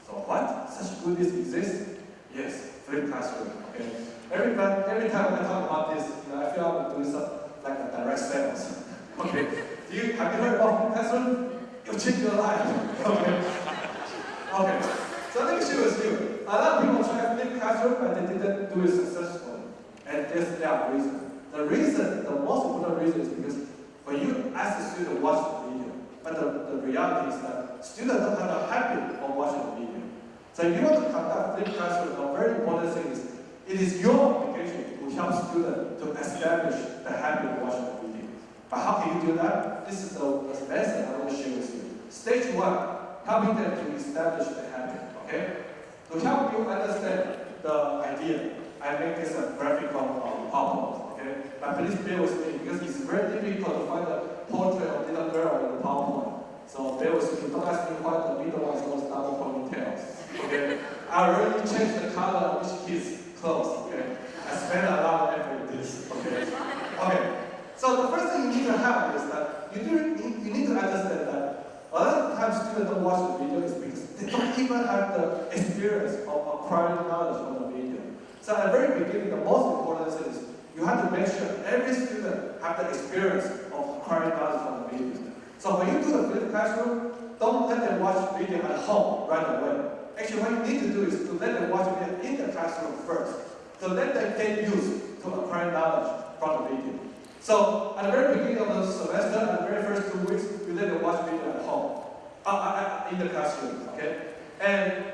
So what? Such goodies exist? Yes, flipped classroom. Okay. Every time, every time I talk about this, you know, I feel I'm doing some like a direct sales. Okay. Do you have you heard about flipped classroom? It'll change your life. Okay. Okay. So me share with you. A lot of people try flipped classroom, but they didn't do it successfully. And there's their reason. The reason, the most important reason is because when you ask the student to watch the video, but the, the reality is that students don't have the habit of watching the video. So if you want to conduct flipped classroom, a very important thing is it is your obligation to help students to establish the habit of watching the. But how can you do that? This is the, the lesson I want to share with you. Stage one, helping them to establish the habit. Okay? To help you understand the idea, I make this a graphical um, PowerPoint. Okay? But please bear with me because it's very difficult to find a portrait of little girl in the PowerPoint. So bear with me. Don't ask me why the middle one is always double ponytails. Okay? I already changed the color of kid's clothes. Okay? I spent a lot of effort in this. Okay? Okay. So the first thing you need to have is that you, do, you, need to understand that a lot of times students don't watch the video is because they don't even have the experience of acquiring knowledge from the video. So at the very beginning, the most important thing is you have to make sure every student have the experience of acquiring knowledge from the video. So when you do the flipped classroom, don't let them watch video at home right away. Actually, what you need to do is to let them watch video in the classroom first. To let them get used to acquire knowledge from the video. So at the very beginning of the semester, at the very first two weeks, you let them watch video at home, uh, uh, uh, in the classroom, okay? And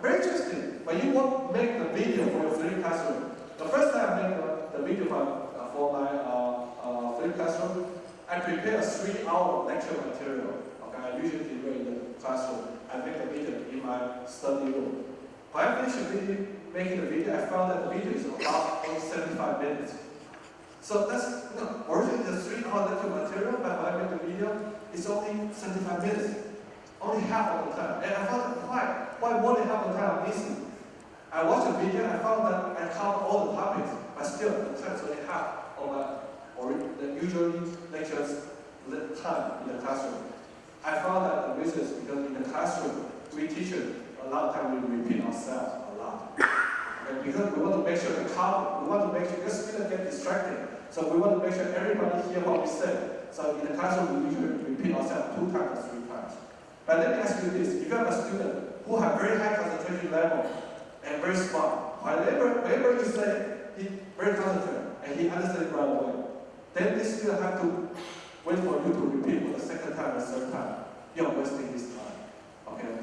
very interesting, when you want make the video for your flipped classroom, the first time I made the, the video for, uh, for my uh, uh, flipped classroom, I prepare a three-hour lecture material. Okay, I usually do it in the classroom. I make the video in my study room. When I finished making the video, I found that the video is about only 75 minutes. So that's, you know, originally the three-hour lecture material, by when I make the video, it's only 75 minutes. Only half of the time. And I that why? Why more than half of the time I'm missing? I watched the video and I found that I covered all the topics, but still the time is only half of my or the usually lectures time in the classroom. I found that the reason is because in the classroom, we teachers, a lot of time we repeat ourselves a lot. And because we want to make sure the cover, we want to make sure, because students get distracted, so we want to make sure everybody hear what we say. So in the classroom, we usually repeat ourselves two times or three times. But let me ask you this, if you have a student who have very high concentration level and very smart, whenever, whenever you say, he very concentrated and he understands right away, then this student have to wait for you to repeat for the second time or third time. You're wasting his time. Okay?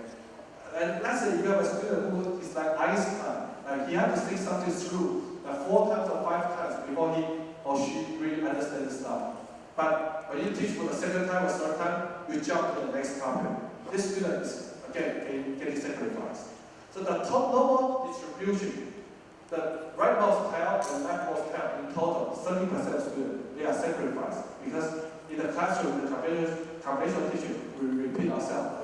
And let's say you have a student who is like Einstein, he had to say something through like four times or five times before he or she really understands the stuff. But when you teach for the second time or third time, you jump to the next topic. This student is again getting sacrificed. So the top normal distribution the rightmost tab and leftmost tab in total, 30% of students, they are sacrificed because in the classroom, the conventional, conventional teaching, we repeat ourselves.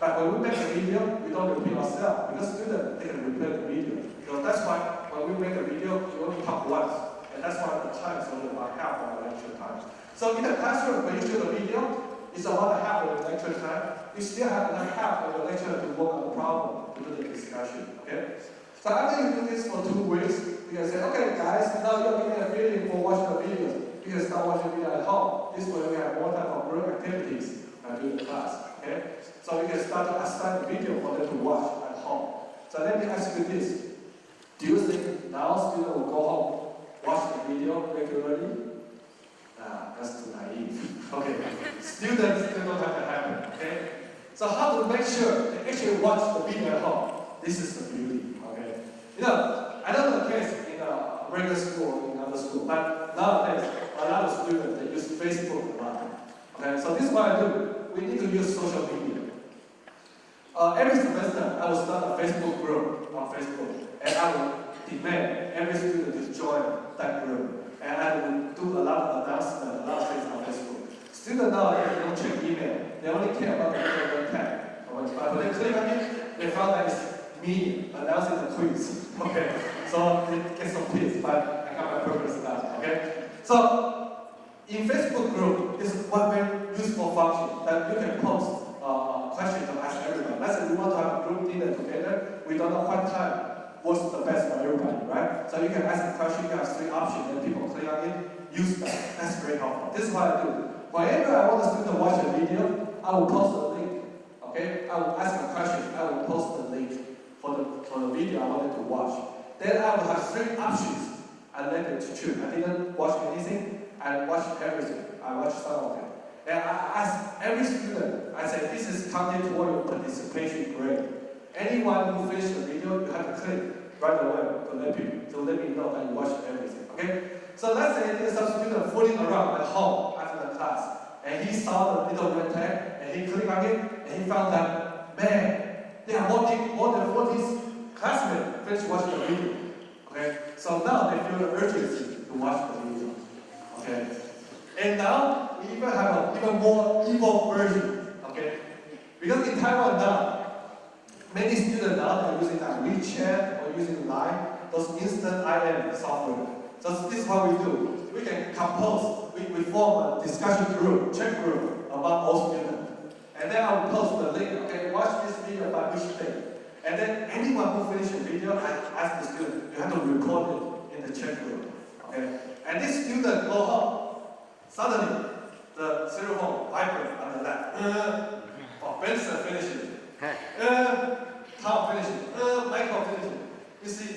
But when we make a video, we don't repeat ourselves because students, they can repeat the video. So that's why when we make a video, we only talk once. And that's why the time is only about half of the lecture time. So in the classroom, when you shoot a video, it's about half of the lecture time. You still have another half of the lecture to work on the problem, to do the discussion, okay? So after you do this for two weeks, you can say, okay guys, now you're getting a feeling for watching the videos. You can start watching the video at home. This way we have more time for group activities uh, during the class. Okay? So you can start to assign the video for them to watch at home. So let me ask you this. Do you think now students will go home, watch the video regularly? Nah, that's too naive. Okay. Students still don't have to happen. Okay? So how to make sure they actually watch the video at home? This is the beauty. Okay. You know, I don't know the case in a regular school or in other school, but nowadays, a lot of students, they use Facebook a lot. Okay, so this is what I do. We need to use social media. Uh, every semester, I will start a Facebook group on Facebook, and I will demand every student to join that group. And I will do a lot of announcements, a lot of things on Facebook. Students nowadays don't check email. They only care about the little tag. But when they click on it, they found that it's me announcing the quiz. Okay, so it gets some quiz, but I got my purpose now. Okay, so in Facebook group, this is one very useful function that you can post uh, questions to ask everyone. Let's say we want to have a group dinner together. We don't know what time works the best for everybody, right? So you can ask a question, you have three options, and people click on it, use that. That's very helpful. This is what I do. Whenever I want the student to watch a video, I will post a link. Okay? I will ask a question, I will post the link for the for the video I wanted to watch. Then I will have three options and let them to choose. I didn't watch anything, I watched everything. I watched some of them. And I ask every student, I say, this is counted toward your participation grade. Anyone who finished the video, you have to click right away to let me, to let me know that you watched everything, okay? So let's say there's some student fooling around at home after the class, and he saw the little red tag, and he clicked on it, and he found that, man, they are than- more than 40 classmates finished watching the video, okay? So now they feel the urgency to watch the video, okay? And now even have an even more evil version, okay? Because in Taiwan now, many students now are using like WeChat or using Line, those instant IM software. So this is what we do. We can compose, we, we form a discussion group, chat group among all students. And then I will post the link, okay, watch this video about which thing. And then anyone who finish the video, I ask the student, you have to record it in the chat group, okay? And this student go home, Suddenly, the cell phone vibrates on the left. Uh, oh, Benson finishes. Uh, Tom finishes. Uh, Michael finishes. You see,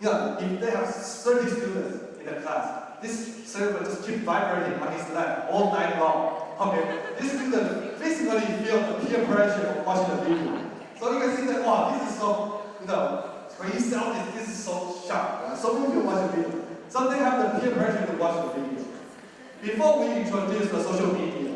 know, if they have 30 students in the class, this server just keep vibrating on his lap all night long. Okay, this student physically feel the peer pressure of watching the video. So you can see that, wow, this is so, you know, when you sell this, this is so sharp. So many people watch the video. So they have the peer pressure to watch the video. Before we introduce the social media,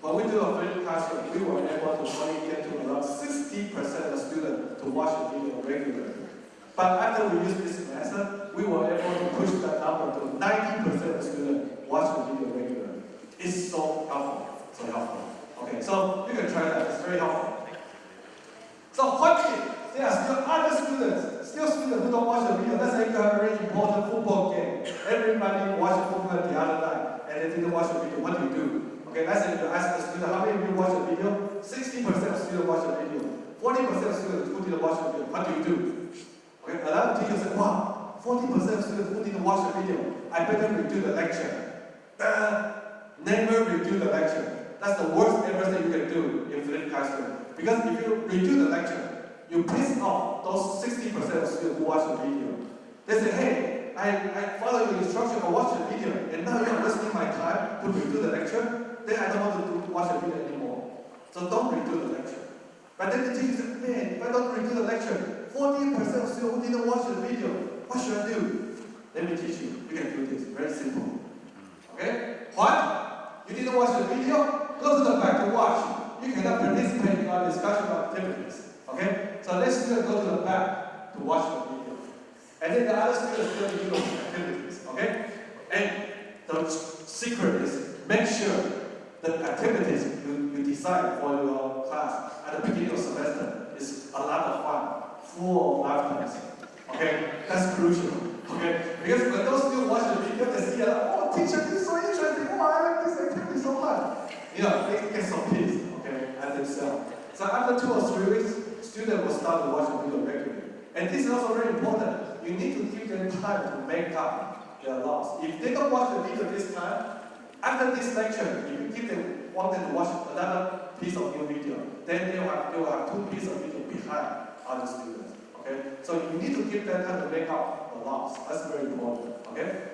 when we do a flipped classroom, we were able to only get to around 60% of students to watch the video regularly. But after we use this method, we were able to push that number to 90% of students watch the video regularly. It's so helpful, so helpful. Okay, so you can try that, it's very helpful. So if there are still other students, still students who don't watch the video? Let's say you have a very important football game. Everybody watched football the other night and they didn't watch the video. What do you do? Okay, let's say you ask the student, how many of you watch the video? 60% of students watch the video. 40% of students who didn't watch the video. What do you do? Okay, another teacher said, wow, 40% of students who didn't watch the video. I better redo the lecture. Uh, never redo the lecture. That's the worst ever thing you can do in flipped classroom. Because if you redo the lecture, you piss off those 60% of students who watch the video. They say, hey, I, I follow your instruction for watch the video, and now you're wasting my time to redo the lecture, then I don't want to do, watch the video anymore. So don't redo the lecture. But then the teacher said, man, if I don't redo the lecture, 40% of students didn't watch the video, what should I do? Let me teach you. You can do this, very simple. Okay? What? You didn't watch the video? Go to the back to watch. You cannot participate in our discussion activities. Okay? So let's go to the back to watch the video. And then the other students still do activities. Okay? And the secret is make sure the activities you, you decide for your class at the beginning of semester is a lot of fun, full of laughter. Okay? That's crucial. Okay? Because when those students watch the video, they see, uh, oh, teacher, this is so interesting. Oh, I like this activity so much. You know, they get some peace, okay, at themselves. So after two or three weeks, students will start to watch the video regularly. And this is also very important you need to give them time to make up their loss. If they don't watch the video this time, after this lecture, if you give them, want them to watch another piece of new video, then they will have, they will have two pieces of video behind other students. Okay? So you need to give them time to make up the loss. That's very important. Okay?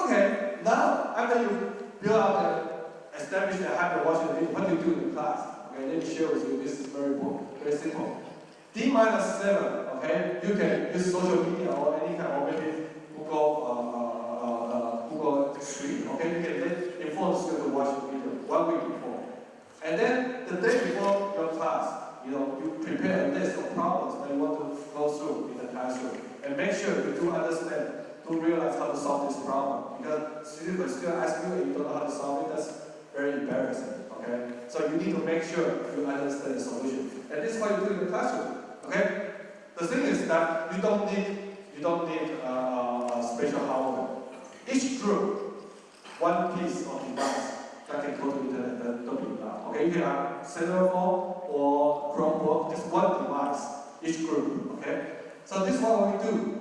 Okay, now after you build up the established habit of watching video, what do you do in class? Okay, let me share with you. This is very important, very simple. D minus 7 and you can use social media or any kind of maybe Google uh, uh, uh, Google screen. Okay, you can then inform the student to watch the video one week before, and then the day before your class, you know, you prepare a list of problems that you want to go through in the classroom. And make sure you do understand, do realize how to solve this problem. Because students still ask you and you don't know how to solve it, that's very embarrassing. Okay? So you need to make sure you understand the solution. And this is what you do in the classroom. Okay? The thing is that you don't need, you don't need uh, special hardware. Each group, one piece of device that can go to internet allowed. Okay, you can have cellular or Chromebook, just one device, each group, okay? So this is what we do.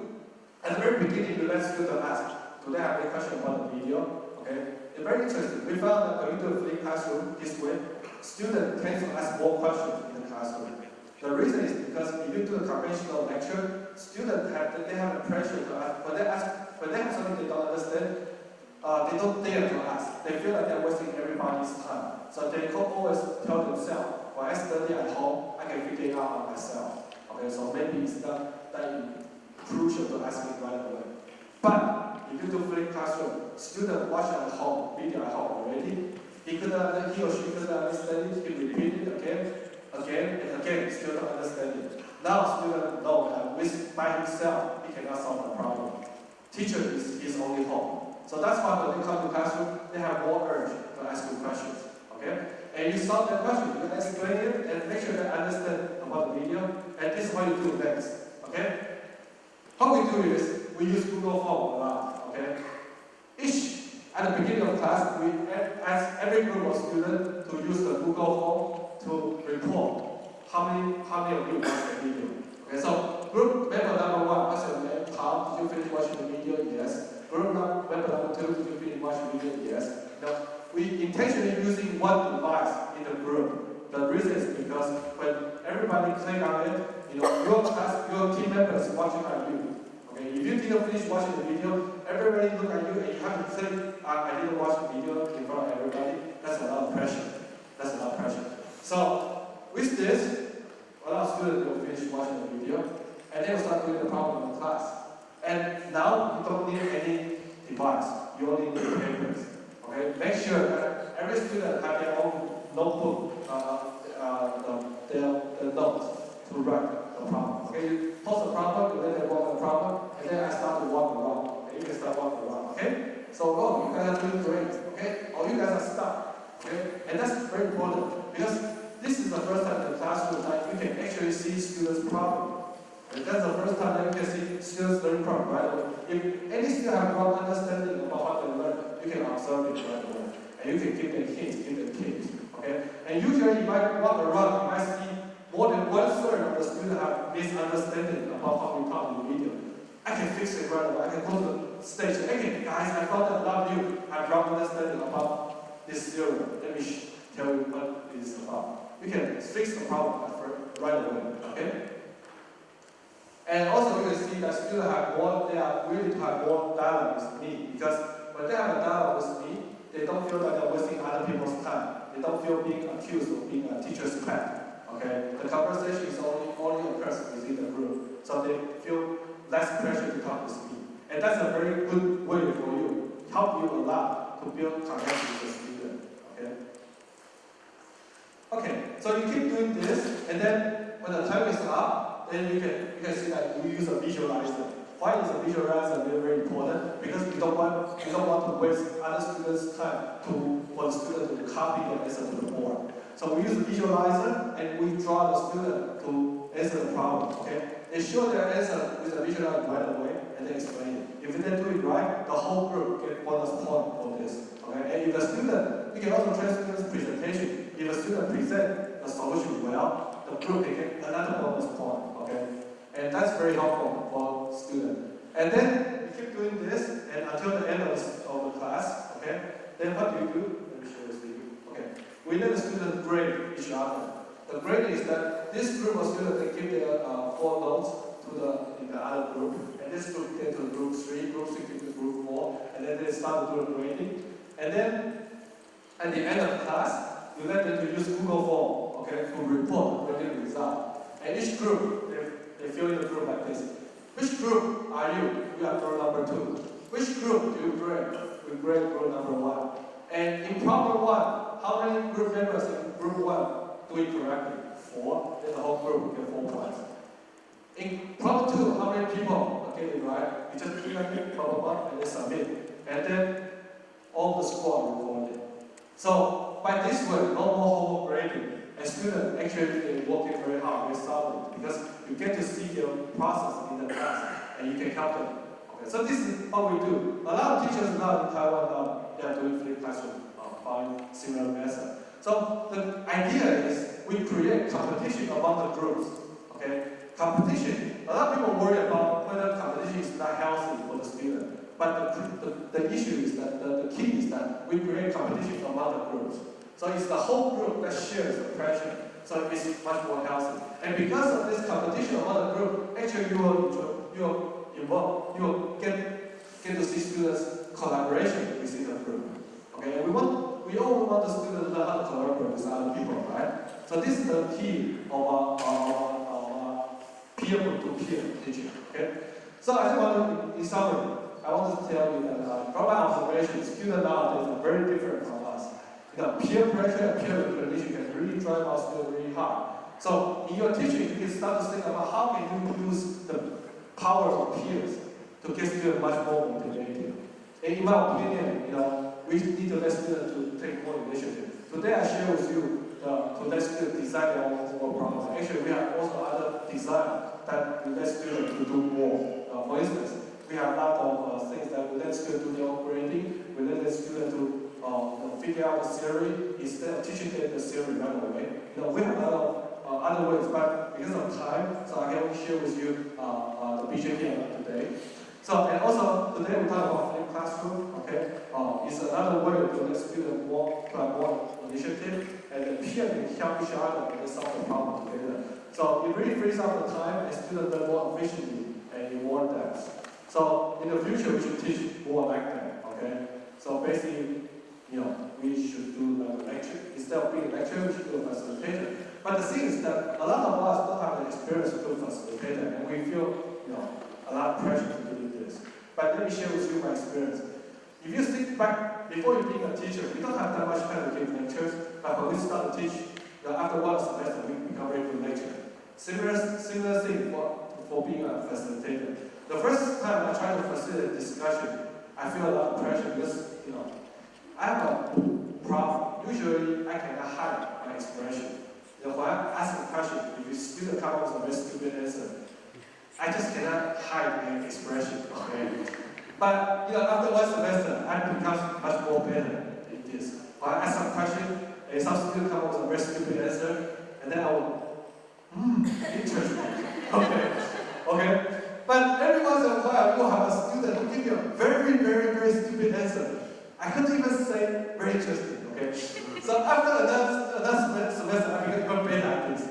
At the very beginning, we let students ask, do they have any question about the video? Okay, it's very interesting. We found that a flipped classroom this way, students tend to ask more questions in the classroom. The reason is because if you do a conventional lecture, students have they have the pressure to ask. When they ask, when they have something they don't understand, uh, they don't dare to ask. They feel like they're wasting everybody's time. So they always tell themselves, when I study at home, I can figure it out on myself. Okay, so maybe it's not that crucial to ask it right away. But if you do flipped classroom, student watch at home, video at home already, he could uh, he or she could understand it, he repeat it again, again, and again, still don't understand it. Now student know that uh, with by himself, he cannot solve the problem. Teacher is his only home. So that's why when they come to classroom, they have more urge to ask you questions. Okay? And you solve the question, you explain it, and make sure they understand about the video, and this is what you do next. Okay? How we do is, we use Google Form a lot. Okay? Each, at the beginning of class, we ask every group of students to use the Google Form to report how many, how many of you watched the video. Okay, so group member number one, what's your name? Tom, did you finish watching the video? Yes. Group num- member number two, did you finish watching the video? Yes. Now, we intentionally using one device in the group. The reason is because when everybody click on it, you know, your class, your team members watching on you. Okay, if you didn't finish watching the video, everybody look at you and you have to say, I, I didn't watch the video in front of everybody. That's a lot of pressure. That's a lot of pressure. So with this, a lot of students will finish watching the video and they will start doing the problem in class. And now you don't need any device. You only need papers. Okay, make sure that every student have their own notebook, uh, uh, the, their, their notes to write the problem. Okay, you post the problem, them work on the problem, and then I start to walk around. Okay, you can start walking around. Okay, so oh, you guys are doing great. Okay, or you guys are stuck. Okay, and that's very important because this is the first time in the classroom that you can actually see students' problem. And that's the first time that you can see students learning problem right away. If any student have wrong understanding about what they learn, you can observe it right away. And you can give them hints, give them tips. Okay? And usually if I walk around, you might see more than one third of the students have misunderstanding about what we taught in the video. I can fix it right away. I can go to the stage. Okay, guys, I a lot of you have wrong understanding about this theorem. Let me tell you what is about. You can fix the problem right away. Okay? And also you can see that students have more, they are willing to have more dialogue with me because when they have a dialogue with me, they don't feel that they're wasting other people's time. They don't feel being accused of being a teacher's pet. Okay? The conversation is only, only a occurs within the group. So they feel less pressure to talk with me. And that's a very good way for you, help you a lot to build connection with the student. Okay? Okay, so you keep doing this, and then when the time is up, then you can you can see that we use a visualizer. Why is a visualizer very, very important? Because we don't want we don't want to waste other students' time to for the student to copy the answer to the board. So we use a visualizer and we draw the student to answer the problem. Okay, they show their answer with a visualizer right away and then explain it. If they do it right, the whole group get bonus point for this. Okay, and if the student, we can also train students' presentation. If a student present the solution well, the group can get another bonus point. Okay, and that's very helpful for students. And then we keep doing this, and until the end of the, of the class. Okay, then what do you do? Let me show this you. Okay, we let the students grade each other. The grade is that this group of students they give their uh, four notes to the in the other group, and this group get to group three, group get to group four, and then they start to do the grading. And then at the end of class, you let them to use Google Form, okay, to report the result. And each group, they, they fill in the group like this. Which group are you? You are group number two. Which group do you grade? We grade group number one. And in problem one, how many group members in group one do it correctly? Four. Then the whole group get four points. In problem two, how many people get it right? You just click problem one, and then submit. And then all the score will are recorded. So by this way, no more homework grading. And students actually they working very hard, very solid, because you get to see their process in the class, and you can help them. Okay, so this is what we do. A lot of teachers now in Taiwan now they are doing flipped classroom, uh, following similar method. So the idea is we create competition among the groups. Okay, competition a lot of people worry about whether competition is not healthy for the student. But the, the, the issue is that the, the key is that we create competition among the groups. So it's the whole group that shares the pressure. So it's much more healthy. And because of this competition among the group, actually you will enjoy, you will involve, you will get, get to see students collaboration within the group. Okay, and we want, we all want the students to learn how to collaborate with other people, right? So this is the key of our, our, our, peer-to-peer teaching, okay? So I to, in summary, I want to tell you that uh, my observation, students nowadays are very different from us. You know, peer pressure and peer recognition can really drive our students really hard. So in your teaching, you can start to think about how can you use the power of peers to get students much more motivated. And in my opinion, you know, we need to let students to take more initiative. Today I share with you uh, to let students design their own work problems. Actually, we have also other design that let students to do more. Uh, for instance, we have a lot of uh, things that we let students do their own grading. We let the students to uh, figure out the theory instead of teaching them the theory right away. You know, we have a lot of uh, other ways, but because of time, so I can share with you uh, uh, the BJT today. So, and also, today we talk about flipped classroom, okay? Uh, it's another way to let students more, to more initiative, and the peer help each other and solve the problem together. So it really frees up the time, and students learn more efficiently and reward them. So in the future, we should teach more like that, okay? So basically, you know, we should do like a lecture. Instead of being a lecturer, we should do a facilitator. But the thing is that a lot of us don't have the experience to do a facilitator, and we feel, you know, a lot of pressure to do this. But let me share with you my experience. If you think back, before you being a teacher, we don't have that much time to give lectures, but when we start to teach, you know, after one semester, we become very good lecturer. Similar, similar thing for, for being a facilitator. The first time I try to facilitate discussion, I feel a lot of pressure because, you know, I have a problem. Usually, I cannot hide my expression. You know, when I ask a question, if you student come up with a very stupid answer, I just cannot hide my expression, okay? But, you know, after one semester, I become much more better in this. When I ask some question, and some student come up with a very stupid answer, and then I will, hmm, interesting, okay, okay? But every once in a while, you have a student who give you a very, very, very stupid answer. I couldn't even say very interesting, okay? So after another, another semester, I became even better at this.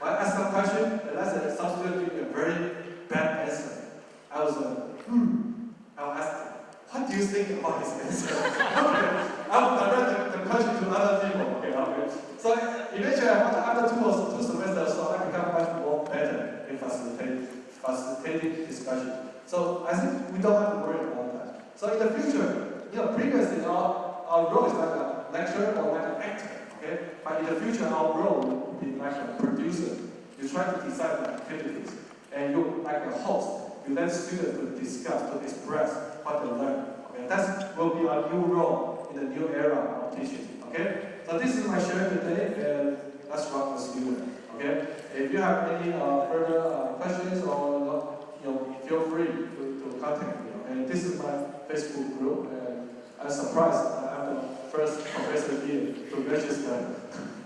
When I asked some question, and I said, some student give me a very bad answer. I was like, hmm. I will ask them, what do you think about his answer? okay. I will direct the, the question to other people, okay, okay. So eventually, after, two two semesters, so I become much more better in facilitating, facilitating discussion. So I think we don't have to worry about that. So in the future, you know, previously our, our role is like a lecturer or like an actor, okay? But in the future, our role will be like a producer. You try to design activities, and you like a host. You let students to discuss, to express what they learn. Okay, that will be our new role in the new era of teaching. Okay, so this is my sharing today, and let's rock the student. Okay, if you have any uh, further uh, questions or you know, feel free to, to contact me. And this is my Facebook group, and I'm surprised I'm the first professor here to register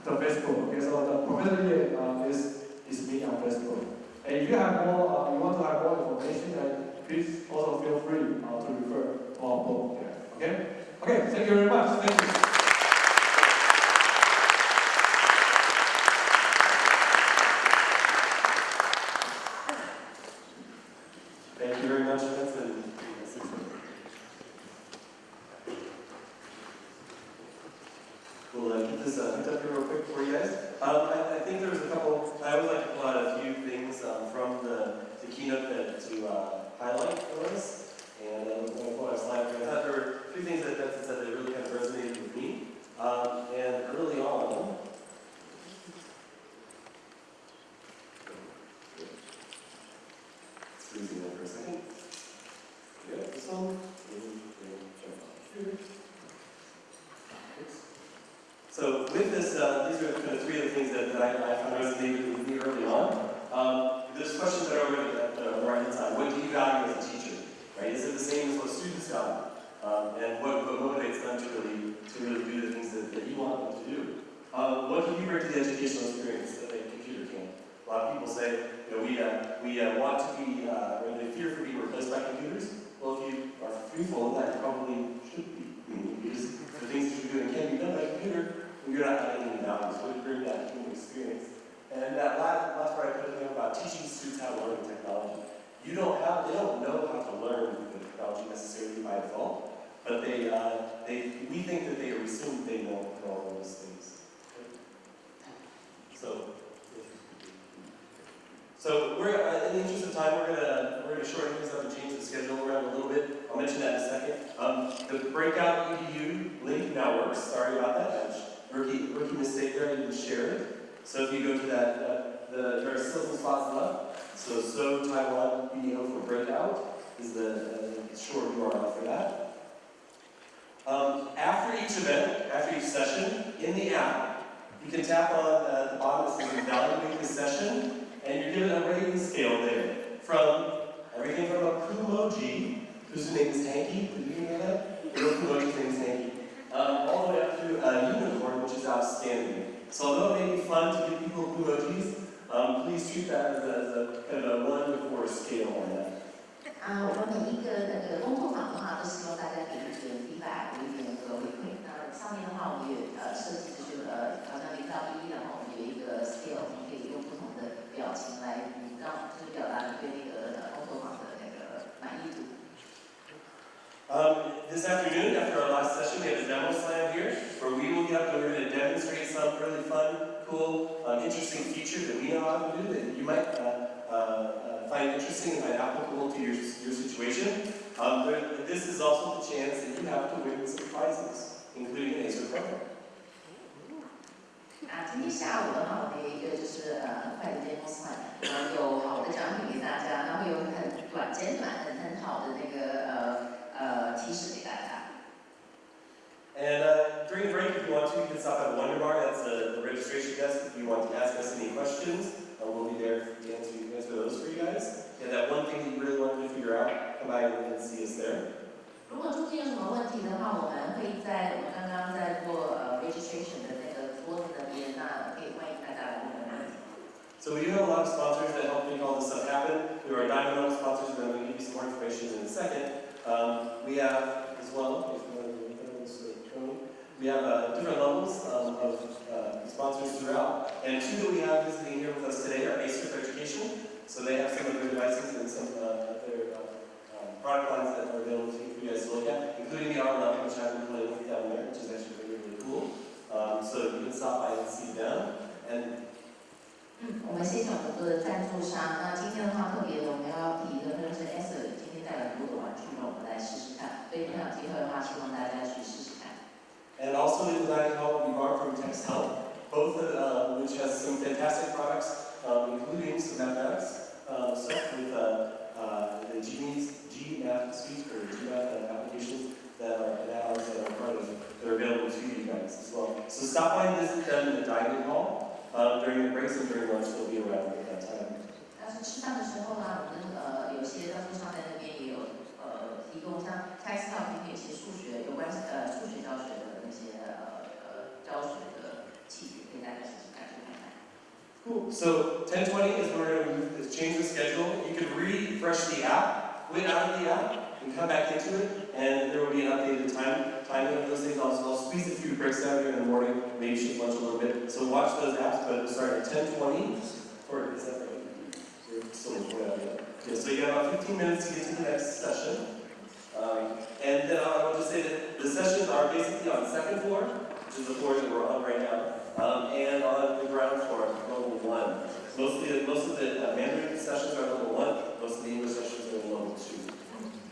the Facebook. Okay, so the professor here uh, is is me on Facebook. And if you have more, uh, you want to have more information, then please also feel free uh, to refer to our book. Okay? Okay, thank you very much. Thank you. Thank you very much, Vincent. We'll uh, get this uh, hooked up here real quick for you guys. Um, I, I think there was a couple, I always like to pull out a few things um, from the, the keynote that, to uh, highlight for us. And um, I'm going to pull out a slide here. I thought there were a few things that Vincent said that really kind of resonated with me. Um, and early on, it's freezing there for a second. So with this, uh, these are kind of three of the things that, that I, I found resonated with me early on. Um, there's questions that are already at the right-hand side. What do you value as a teacher? Right? Is it the same as what students value? Um, and what, what motivates them to really, to really do the things that, that you want them to do? Um, what can you bring to the educational experience that a computer can? A lot of people say, you know, we, uh, we uh, want to be, uh, or they fear for being replaced by computers. Well, if you are of that, probably should be, because the things that you're doing can't be done by a computer, and you're not adding any value, so it bring that human experience. And that last, last part I put in there about teaching students how to learn technology. You don't have, they don't know how to learn the technology necessarily by default, but they, uh, they, we think that they assume they know all those things. So, so we're, uh, in the interest of time, we're gonna, we're gonna shorten things up and change the schedule around a little bit. I'll mention that in a second. Um, the breakout EDU link now works. Sorry about that. Rookie, rookie mistake there. I didn't share it. So if you go to that, uh, the, there are still some spots left. So so Taiwan BDO for breakout is the uh, short URL for that. Um, after each event, after each session, in the app, you can tap on uh, the bottom that says evaluate the session, and you're given a rating scale there from everything from a Kumoji, whose name is Hanky, did you know that? Little Kumoji's name is Hanky, um, all the way up to a unicorn, which is outstanding. So although it may be fun to give people Kumojis, um, please treat that as a, as a kind of a one to four scale on that. 啊，我们每一个那个工作坊的话，都希望大家给一点 feedback，有一点那个回馈。那上面的话，我们也呃设计就是呃好像零到一，然后我们有一个 scale，我们可以用不同的 表情来让就是表达你对那个呃工作坊的那个满意度。 Um, this afternoon, after our last session, we have a demo slam here, where we will get up and we're going to demonstrate some really fun, cool, um, interesting features that we know how to do that you might uh, uh, uh, find interesting and find applicable to your, your situation. Um, there, this is also the chance that you have to win some prizes, including an Acer program. 啊，今天下午的话，我们有一个就是呃很快的 demo slide，然后有好的奖品给大家，然后有很短简短很很好的那个呃呃提示给大家。 And uh, during the break, if you want to, you can stop at Wonder Bar. That's uh, the registration desk. If you want to ask us any questions, uh, we'll be there to answer, answer those for you guys. And that one thing that you really wanted to figure out, come by and see us there. 如果中间有什么问 So we do have a lot of sponsors that help make all this stuff happen. We are Diamond Oak sponsors, and I'm going to give you some more information in a second. Um, we have, as well, we have uh, different levels um, of uh, sponsors throughout. And two that we have visiting here with us today are Acer for Education. So they have some of their devices and some uh, of their uh, um, product lines that are available for you guys to look at, including the R11, which I've been playing with down there, which is actually really, really cool. Um, so you can stop by and see them. And 嗯，我们谢谢我们的赞助商。那今天的话，特别的我们要提的就是 S 今天带来很多的玩具，让我们来试试看。所以很有机会的话，希望大家去试试看。 And also in the dining hall, we borrowed from Text Help, both of, uh, which has some fantastic products, um, including some mathematics uh, stuff with uh, uh, the GMAT, GMAT suite or GMAT uh, applications that are and add-ons that are part of that are available to you guys as well. So stop by and visit them in the dining hall uh, during the breaks and during lunch. They'll be around at that time. 但是吃饭的时候呢，我们呃有些赞助商在那边也有呃提供像 Text Help 提供一些数学有关呃数学教学的那些呃呃教学的器具，给大家试试看去看看。 Cool. So 1020 is where we're going to move, is change the schedule. You can refresh the app, quit out of the app, and come back into it, and there will be an updated time timing of those things. I'll, I'll squeeze a few breaks out here in the morning, maybe shift lunch a little bit. So watch those apps, but start at 1020. Or is that right? Yeah, so you have about 15 minutes to get to the next session. Um, and then I want just say that the sessions are basically on the second floor, which is the floor that we're on right now, um, and on the ground floor, level one. Mostly, most of the uh, Mandarin sessions are level one, most of the English sessions are level two.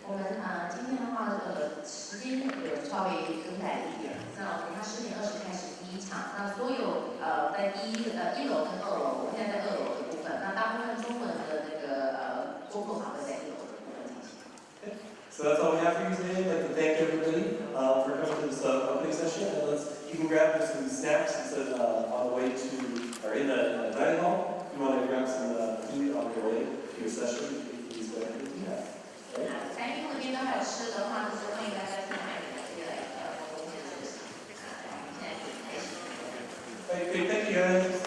我们啊、今天的话，呃，时间有稍微更改一点。那我们它十点二十开始第一场，那所有呃在第一呃一楼跟二楼，我们现在在二楼的部分，那大部分中文的那个呃工作坊会在一楼的部分进行。 So that's all we have for you today. I'd like to thank everybody uh, for coming to this uh, opening session. And let's, you can grab some snacks instead uh, on the way to, or in the, in the dining hall. If you want to grab some uh, food on your way to your session, please go ahead and do that. 咱英文店都还有吃的话，就是欢迎大家进来这个呃，可以。可以。